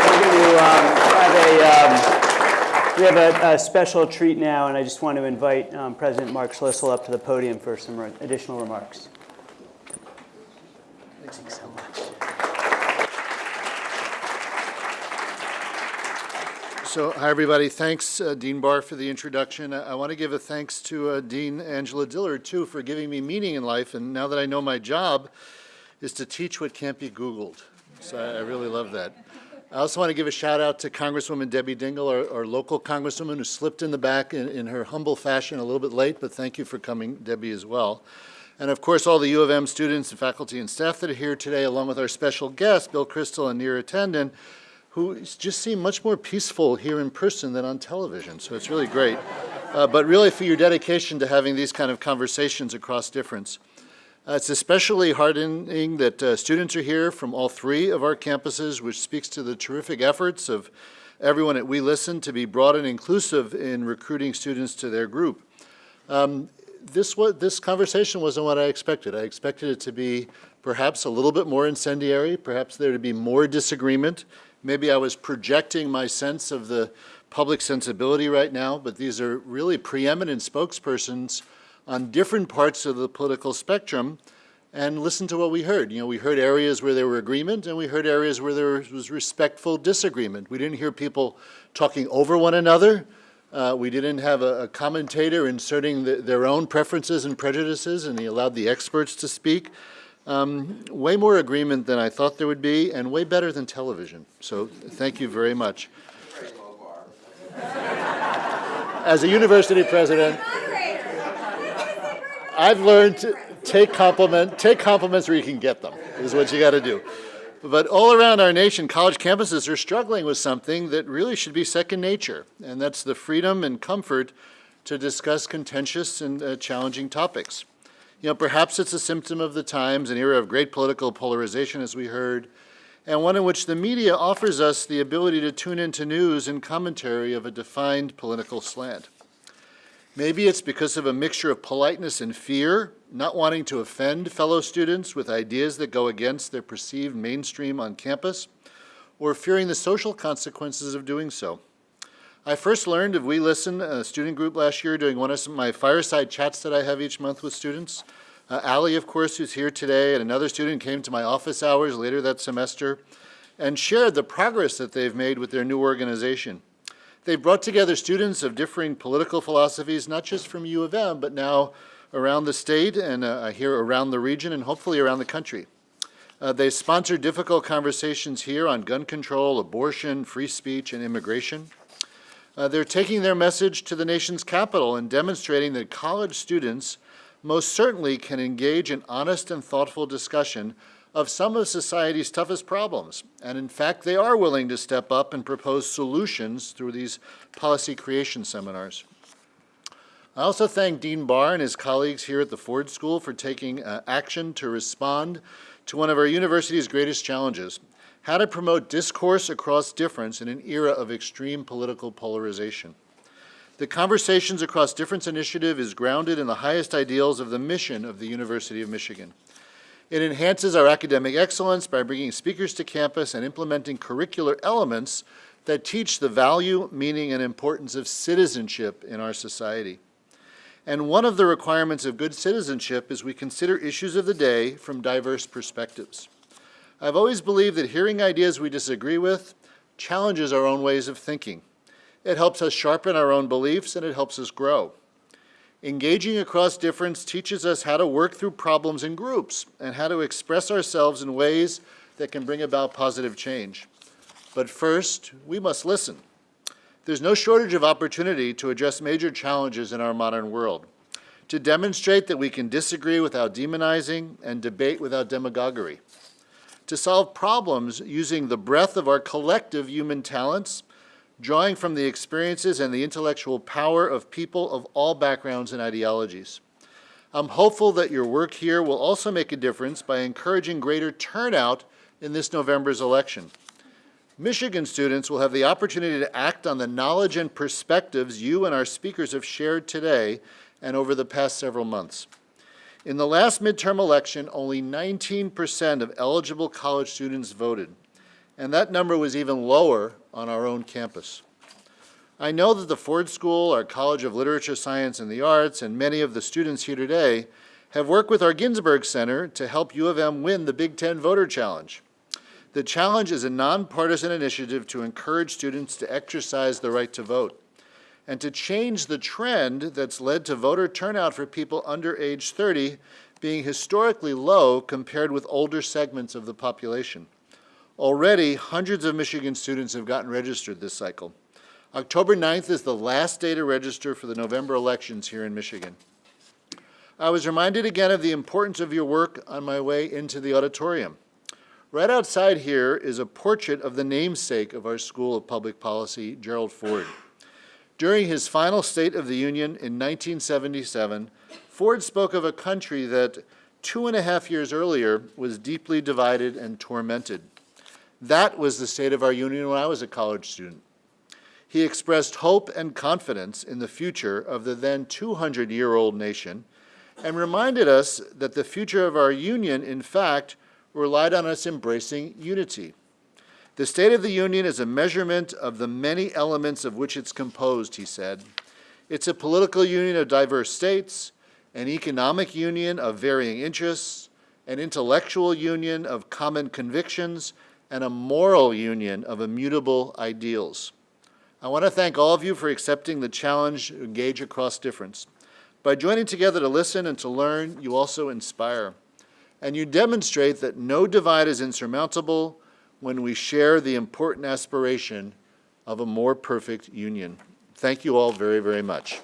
We're going to have a, um, we have a, a special treat now, and I just want to invite um, President Mark Schlissel up to the podium for some re- additional remarks. So hi, everybody. Thanks, uh, Dean Barr, for the introduction. I, I want to give a thanks to uh, Dean Angela Dillard, too, for giving me meaning in life. And now that I know my job is to teach what can't be Googled. So I, I really love that. I also want to give a shout out to Congresswoman Debbie Dingell, our, our local congresswoman who slipped in the back in, in her humble fashion a little bit late, but thank you for coming, Debbie, as well. And of course, all the U of M students and faculty and staff that are here today, along with our special guests, Bill Kristol and Neera Tandon, who just seem much more peaceful here in person than on television. So it's really great. Uh, but really for your dedication to having these kind of conversations across difference. Uh, it's especially heartening that uh, students are here from all three of our campuses, which speaks to the terrific efforts of everyone at We Listen to be broad and inclusive in recruiting students to their group. Um, this, was, this conversation wasn't what I expected. I expected it to be perhaps a little bit more incendiary, perhaps there to be more disagreement. Maybe I was projecting my sense of the public sensibility right now, but these are really preeminent spokespersons on different parts of the political spectrum and listen to what we heard. You know, we heard areas where there were agreement and we heard areas where there was respectful disagreement. We didn't hear people talking over one another. Uh, we didn't have a, a commentator inserting the, their own preferences and prejudices and he allowed the experts to speak. Um, way more agreement than I thought there would be and way better than television. So thank you very much. As a university president, I've learned to take compliment, take compliments where you can get them, is what you got to do. But all around our nation, college campuses are struggling with something that really should be second nature, and that's the freedom and comfort to discuss contentious and uh, challenging topics. You know, perhaps it's a symptom of the times, an era of great political polarization, as we heard, and one in which the media offers us the ability to tune into news and commentary of a defined political slant. Maybe it's because of a mixture of politeness and fear, not wanting to offend fellow students with ideas that go against their perceived mainstream on campus, or fearing the social consequences of doing so. I first learned of We Listen, a student group last year, doing one of my fireside chats that I have each month with students. Uh, Allie, of course, who's here today, and another student came to my office hours later that semester and shared the progress that they've made with their new organization. They've brought together students of differing political philosophies, not just from U of M, but now around the state and uh, here around the region and hopefully around the country. Uh, they sponsor difficult conversations here on gun control, abortion, free speech, and immigration. Uh, they're taking their message to the nation's capital and demonstrating that college students most certainly can engage in honest and thoughtful discussion of some of society's toughest problems. And in fact, they are willing to step up and propose solutions through these policy creation seminars. I also thank Dean Barr and his colleagues here at the Ford School for taking uh, action to respond to one of our university's greatest challenges, how to promote discourse across difference in an era of extreme political polarization. The Conversations Across Difference initiative is grounded in the highest ideals of the mission of the University of Michigan. It enhances our academic excellence by bringing speakers to campus and implementing curricular elements that teach the value, meaning, and importance of citizenship in our society. And one of the requirements of good citizenship is we consider issues of the day from diverse perspectives. I've always believed that hearing ideas we disagree with challenges our own ways of thinking. It helps us sharpen our own beliefs and it helps us grow. Engaging across difference teaches us how to work through problems in groups and how to express ourselves in ways that can bring about positive change. But first, we must listen. There's no shortage of opportunity to address major challenges in our modern world, to demonstrate that we can disagree without demonizing and debate without demagoguery, to solve problems using the breadth of our collective human talents drawing from the experiences and the intellectual power of people of all backgrounds and ideologies. I'm hopeful that your work here will also make a difference by encouraging greater turnout in this November's election. Michigan students will have the opportunity to act on the knowledge and perspectives you and our speakers have shared today and over the past several months. In the last midterm election, only 19% of eligible college students voted, and that number was even lower on our own campus. I know that the Ford School, our College of Literature, Science, and the Arts, and many of the students here today have worked with our Ginsberg Center to help U of M win the Big Ten Voter Challenge. The challenge is a nonpartisan initiative to encourage students to exercise the right to vote and to change the trend that's led to voter turnout for people under age 30 being historically low compared with older segments of the population. Already, hundreds of Michigan students have gotten registered this cycle. October 9th is the last day to register for the November elections here in Michigan. I was reminded again of the importance of your work on my way into the auditorium. Right outside here is a portrait of the namesake of our School of Public Policy, Gerald Ford. During his final State of the Union in 1977, Ford spoke of a country that two and a half years earlier was deeply divided and tormented. That was the state of our union when I was a college student. He expressed hope and confidence in the future of the then 200-year-old nation and reminded us that the future of our union, in fact, relied on us embracing unity. The State of the Union is a measurement of the many elements of which it's composed, he said. It's a political union of diverse states, an economic union of varying interests, an intellectual union of common convictions, and a moral union of immutable ideals. I want to thank all of you for accepting the challenge to engage across difference. By joining together to listen and to learn, you also inspire. And you demonstrate that no divide is insurmountable when we share the important aspiration of a more perfect union. Thank you all very, very much.